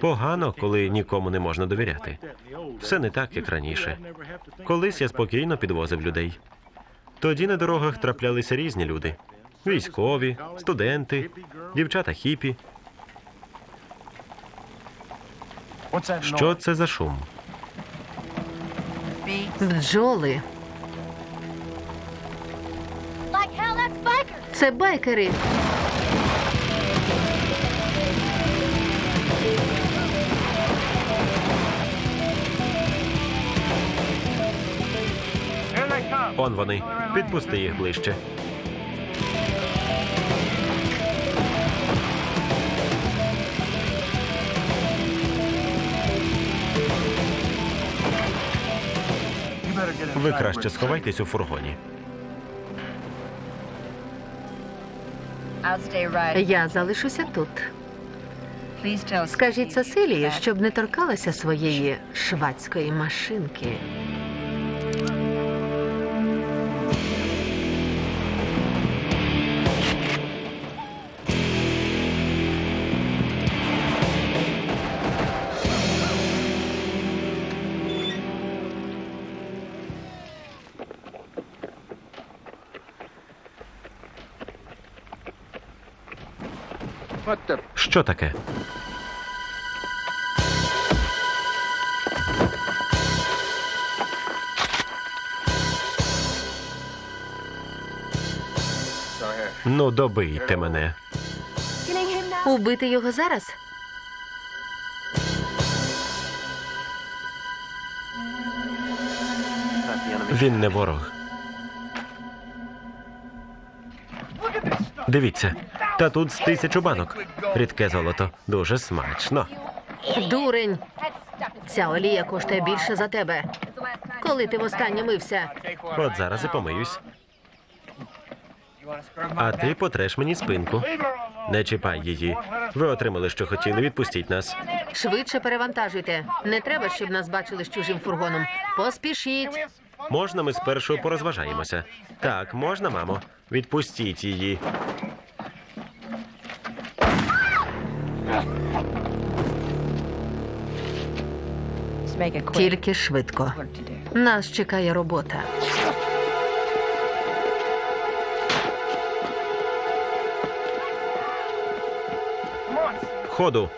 S1: Погано, коли нікому не можна довіряти. Все не так, як раніше. Колись я спокійно підвозив людей. Тоді на дорогах траплялися різні люди: військові, студенти, дівчата хіпі. Що це за шум?
S2: Бджоли. Це байкери.
S1: Он вони. Підпусти їх ближче. Ви краще сховайтесь у фургоні.
S2: Я залишуся тут. Скажіть Сесилії, щоб не торкалася своєї швадської машинки.
S1: Що таке? Ну, добийте мене.
S2: Убити його зараз?
S1: Він не ворог. Дивіться, та тут з тисячу банок. Рідке золото. Дуже смачно.
S2: Дурень! Ця олія коштує більше за тебе. Коли ти востаннє мився?
S1: От зараз і помиюсь. А ти потреш мені спинку. Не чіпай її. Ви отримали, що хотіли. Відпустіть нас.
S2: Швидше перевантажуйте. Не треба, щоб нас бачили з чужим фургоном. Поспішіть.
S1: Можна ми спершу порозважаємося? Так, можна, мамо. Відпустіть її.
S2: Тільки швидко. Нас чекає робота.
S1: Ходу.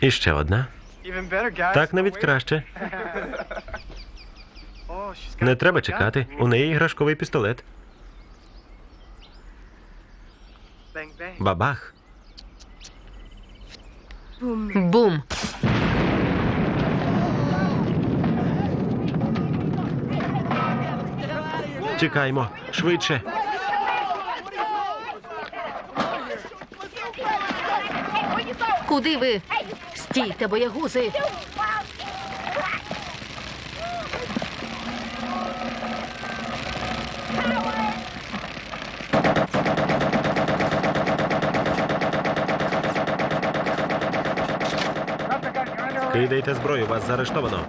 S1: І ще одна. Так навіть краще. [LAUGHS]
S4: Oh,
S1: Не треба чекати. У неї іграшковий пістолет. Бабах.
S2: Бум!
S1: Тікаймо. Швидше.
S2: Куди ви? Стійте, боягузи!
S1: Кидайте зброю, вас заарештовано.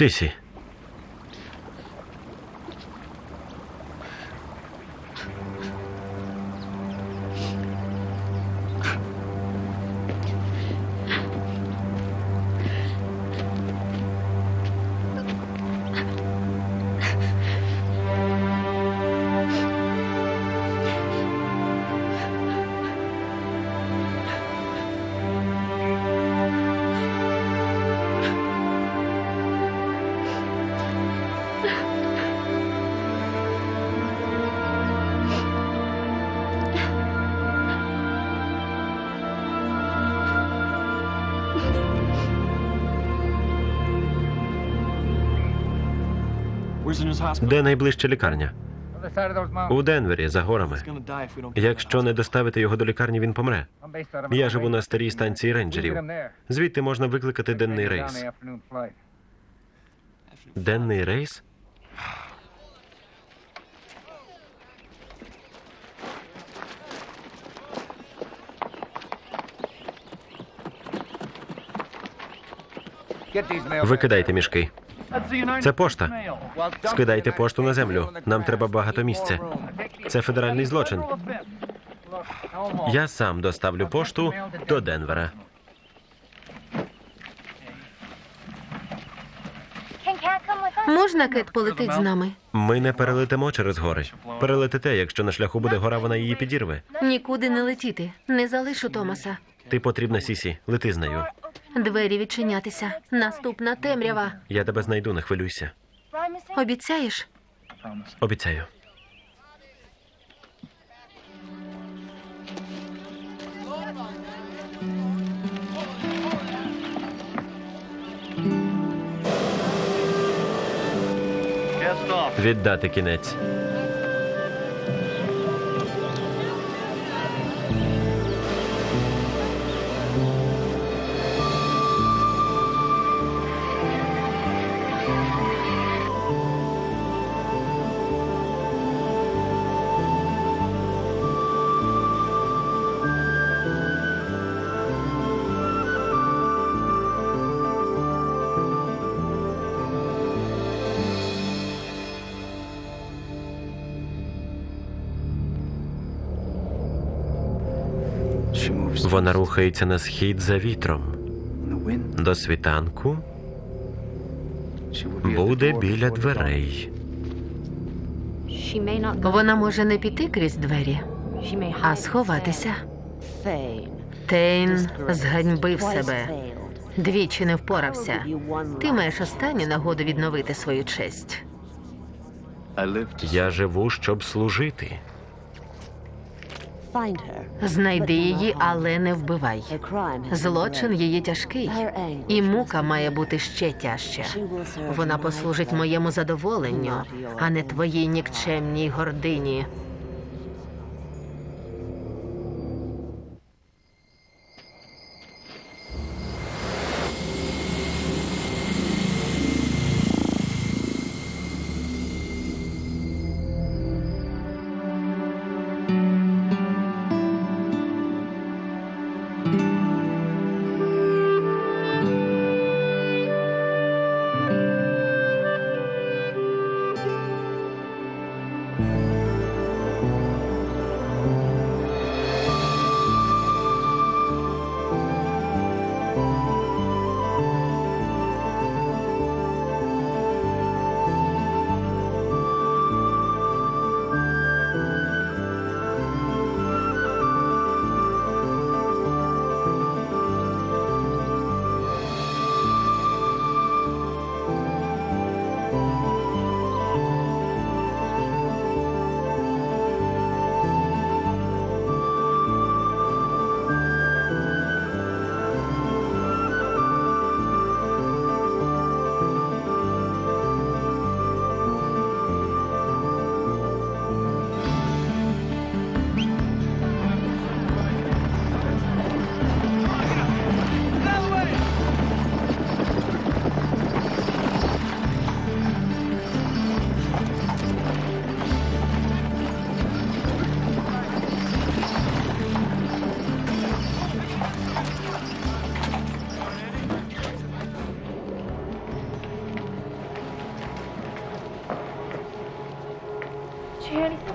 S1: Сісі. Де найближча лікарня? У Денвері за горами. Якщо не доставити його до лікарні, він помре. Я живу на старій станції рейнджерів. Звідти можна викликати денний рейс. Денний рейс? Викидайте мішки. Це пошта. Скидайте пошту на землю. Нам треба багато місця. Це федеральний злочин. Я сам доставлю пошту до Денвера.
S2: Можна кит полетить з нами?
S1: Ми не перелетимо через гори. Перелетите, якщо на шляху буде гора, вона її підірве.
S2: Нікуди не летіти. Не залишу Томаса.
S1: Ти потрібна, Сісі. Лети з нею.
S2: Двері відчинятися. Наступна темрява.
S1: Я тебе знайду, не хвилюйся.
S2: Обіцяєш?
S1: Обіцяю. Віддати кінець. Вона рухається на схід за вітром. До світанку буде біля дверей.
S2: Вона може не піти крізь двері, а сховатися. Тейн зганьбив себе. Двічі не впорався. Ти маєш останню нагоду відновити свою честь.
S1: Я живу, щоб служити.
S2: Знайди її, але не вбивай. Злочин її тяжкий, і мука має бути ще
S6: serve
S2: Вона послужить моєму задоволенню, а не твоїй нікчемній гордині.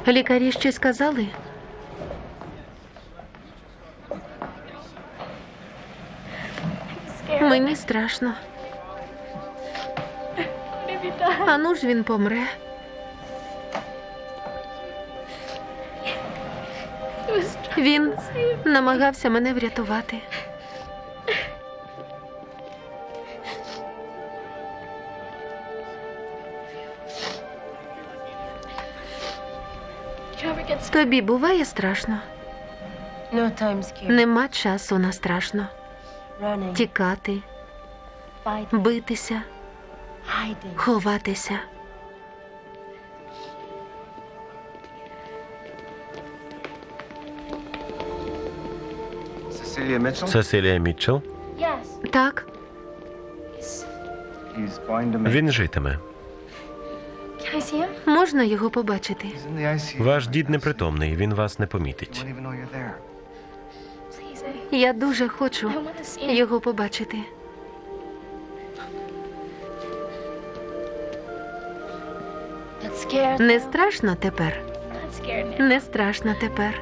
S2: Лікарі щось сказали? Мені страшно. А ну ж він помре. Він намагався мене врятувати. Тобі буває страшно? Нема часу на страшно. Тікати,
S7: битися, ховатися.
S1: Сесилія Мітчелл?
S2: Так.
S1: Він житиме
S2: можна його побачити.
S1: Ваш дід непритомний, він вас не помітить.
S2: Я дуже хочу його побачити. Не страшно тепер. Не страшно тепер.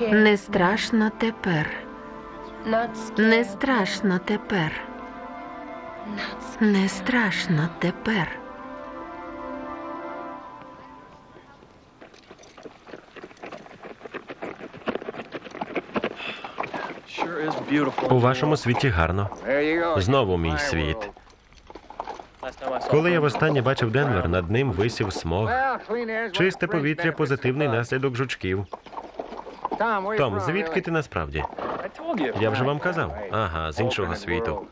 S2: Не страшно тепер. Не страшно тепер. Не страшно тепер.
S1: У вашому світі гарно. Знову мій світ. Коли я востаннє бачив Денвер, над ним висів смог. Чисте повітря позитивний наслідок жучків. Том, звідки ти насправді? Я вже вам казав. Ага, з іншого світу.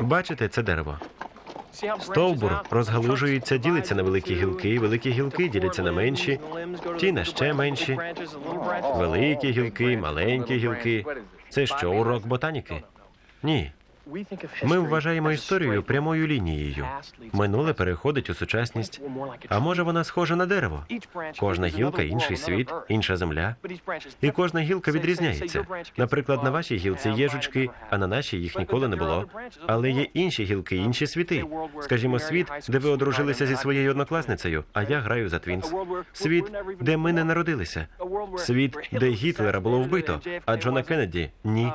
S1: Бачите, це дерево. Стовбур розгалужується, ділиться на великі гілки, великі гілки діляться на менші, ті на ще менші. великі гілки, маленькі гілки. Це що, урок ботаніки? Ні. Ми вважаємо історію прямою лінією. Минуле переходить у сучасність. А може вона схожа на дерево? Кожна гілка інший світ, інша земля. І кожна гілка відрізняється. Наприклад, на вашій гілці є жучки, а на нашій їх ніколи не було. Але є інші гілки, інші світи. Скажімо, світ, де ви одружилися зі своєю однокласницею, а я граю за Твінс. Світ, де ми не народилися. Світ, де Гітлера було вбито, а Джона Кеннеді ні.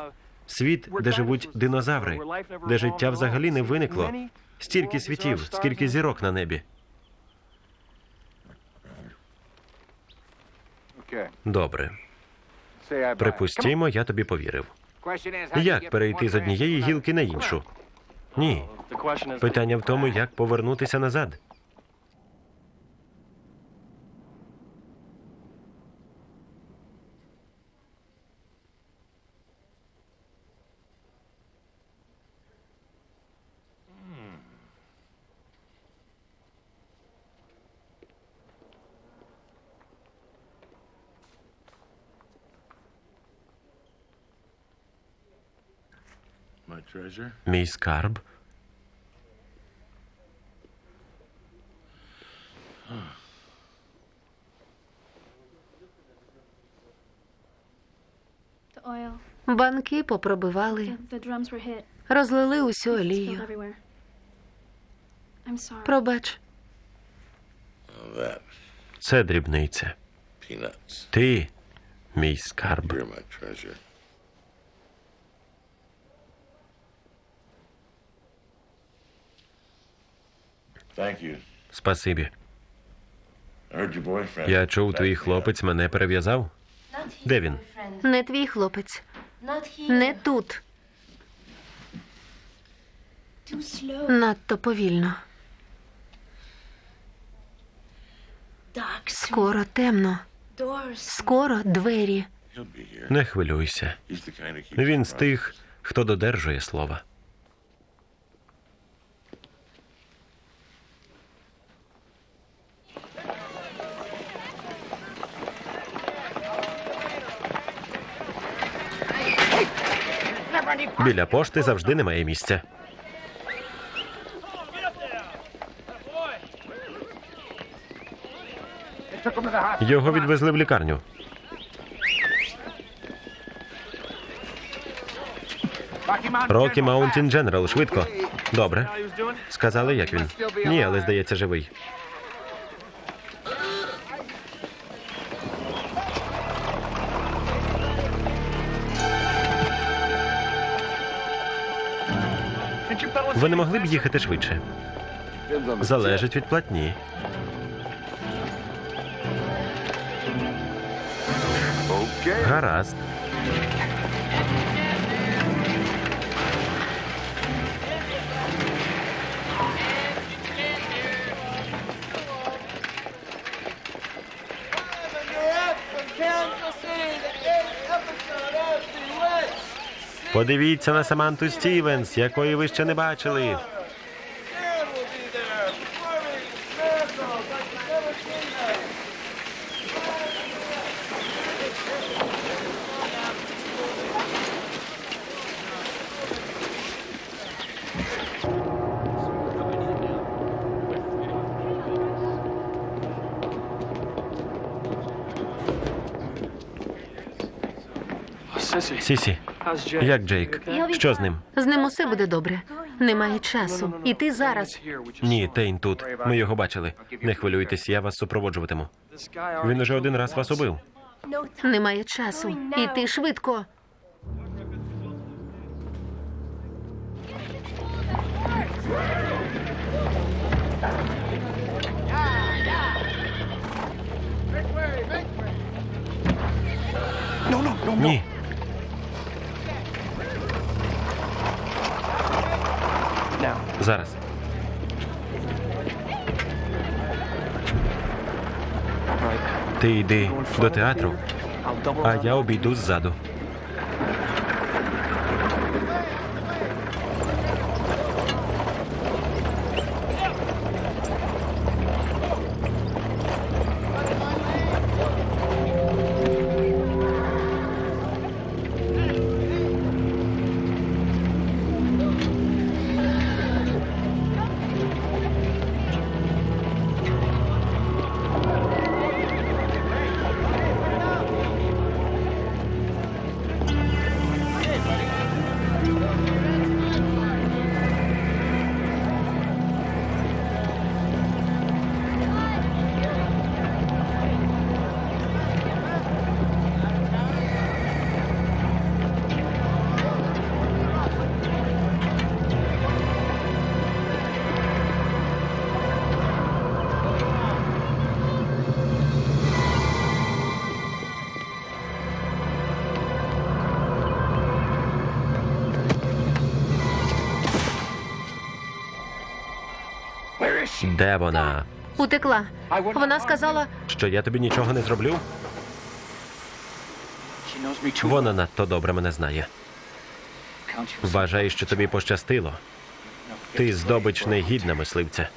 S1: Світ, де живуть динозаври, де життя взагалі не виникло. Стільки світів, скільки зірок на небі. Добре, припустімо, я тобі повірив. Як перейти з однієї гілки на іншу? Ні. Питання в тому, як повернутися назад. Мій скарб.
S2: Банки попробивали, розлили усю олію. Пробач.
S1: Це дрібниця. Ти, мій скарб. Спасибі.
S8: I heard your boyfriend.
S1: Я чув, твій хлопець мене перев'язав. Де він?
S2: не твій хлопець, не тут. Надто повільно. Скоро темно. Скоро двері.
S1: Не хвилюйся.
S8: He's the kind who keeps
S1: Він з тих, хто додержує слова. Біля пошти завжди немає місця. Його відвезли в лікарню. Рокі Маунтін. Дженерал, швидко. Добре. Сказали, як він. Ні, але здається, живий. Ви не могли б їхати швидше? Залежить від платні. Гаразд. Подивіться на Саманту Стівенс, якої ви ще не бачили. Сісі? Як Джейк? Що з ним?
S2: З ним усе буде добре. Немає часу. І ти зараз.
S1: Ні. Тейн тут. Ми його бачили. Не хвилюйтесь, я вас супроводжуватиму. Він уже один раз вас убив.
S2: Немає часу. І ти швидко.
S1: Ні. Зараз.
S4: right.
S1: Ти йди до театру,
S4: I'll double
S1: а
S4: around.
S1: я обійду ззаду. Де вона?
S2: Утекла. Вона сказала,
S1: Що я тобі нічого не зроблю? Вона надто добре мене знає. Вважаю, що тобі пощастило. Ти здобич негідна мисливця.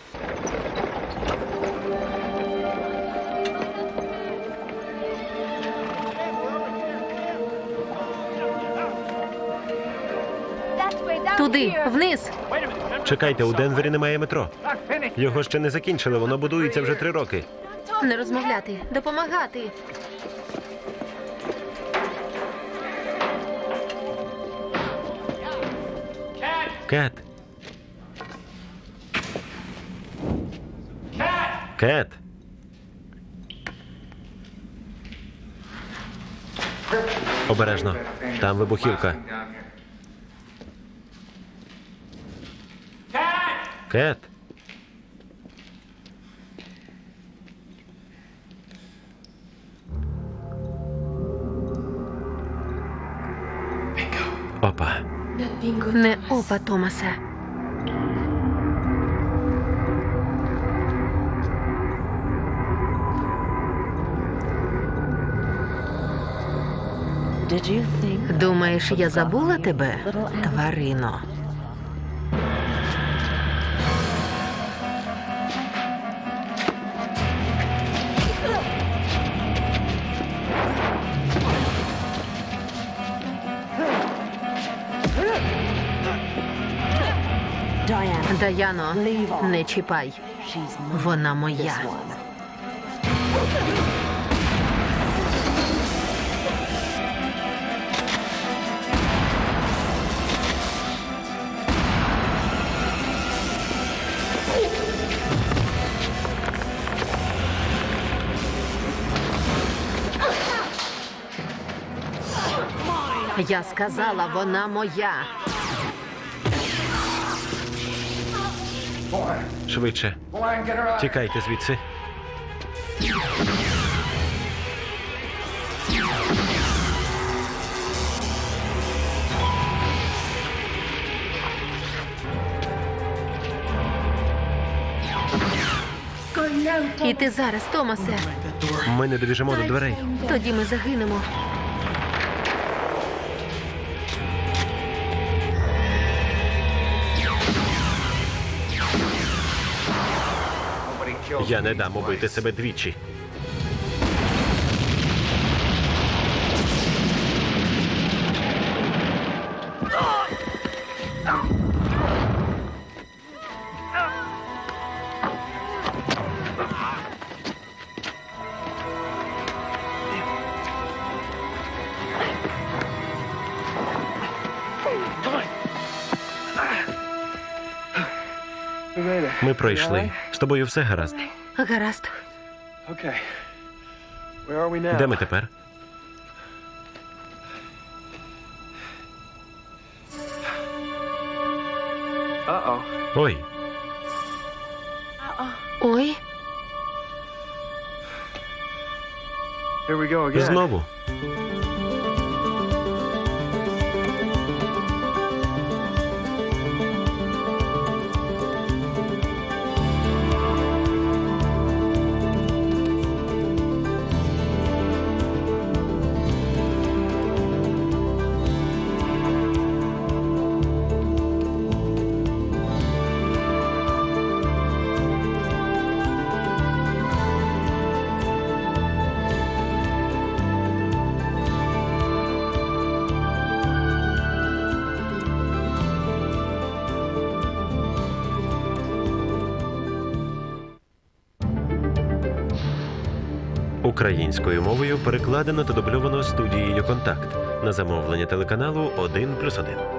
S2: туди, вниз.
S1: Чекайте, у Денвері немає метро. Його ще не закінчили, воно будується вже три роки.
S2: Не розмовляти, допомагати.
S1: Кет. Кет. Обережно. Там вибухівка. Кет. Опа.
S2: Не опа, Томасе. Думаєш, я забула тебе, тварино? Даяно, не чіпай. Вона моя. Я сказала, вона моя.
S1: Швидше. Тікайте звідси.
S2: І ти зараз, Томасе.
S1: Ми не добіжимо до дверей.
S2: Тоді ми загинемо.
S1: Я не дам убити себе двічі. Ми пройшли. З тобою все гаразд.
S2: Гаразд.
S1: Де ми тепер? Ой,
S2: Ой,
S1: знову. Українською мовою перекладено та дубльовано студією Контакт на замовлення телеканалу 1+,1.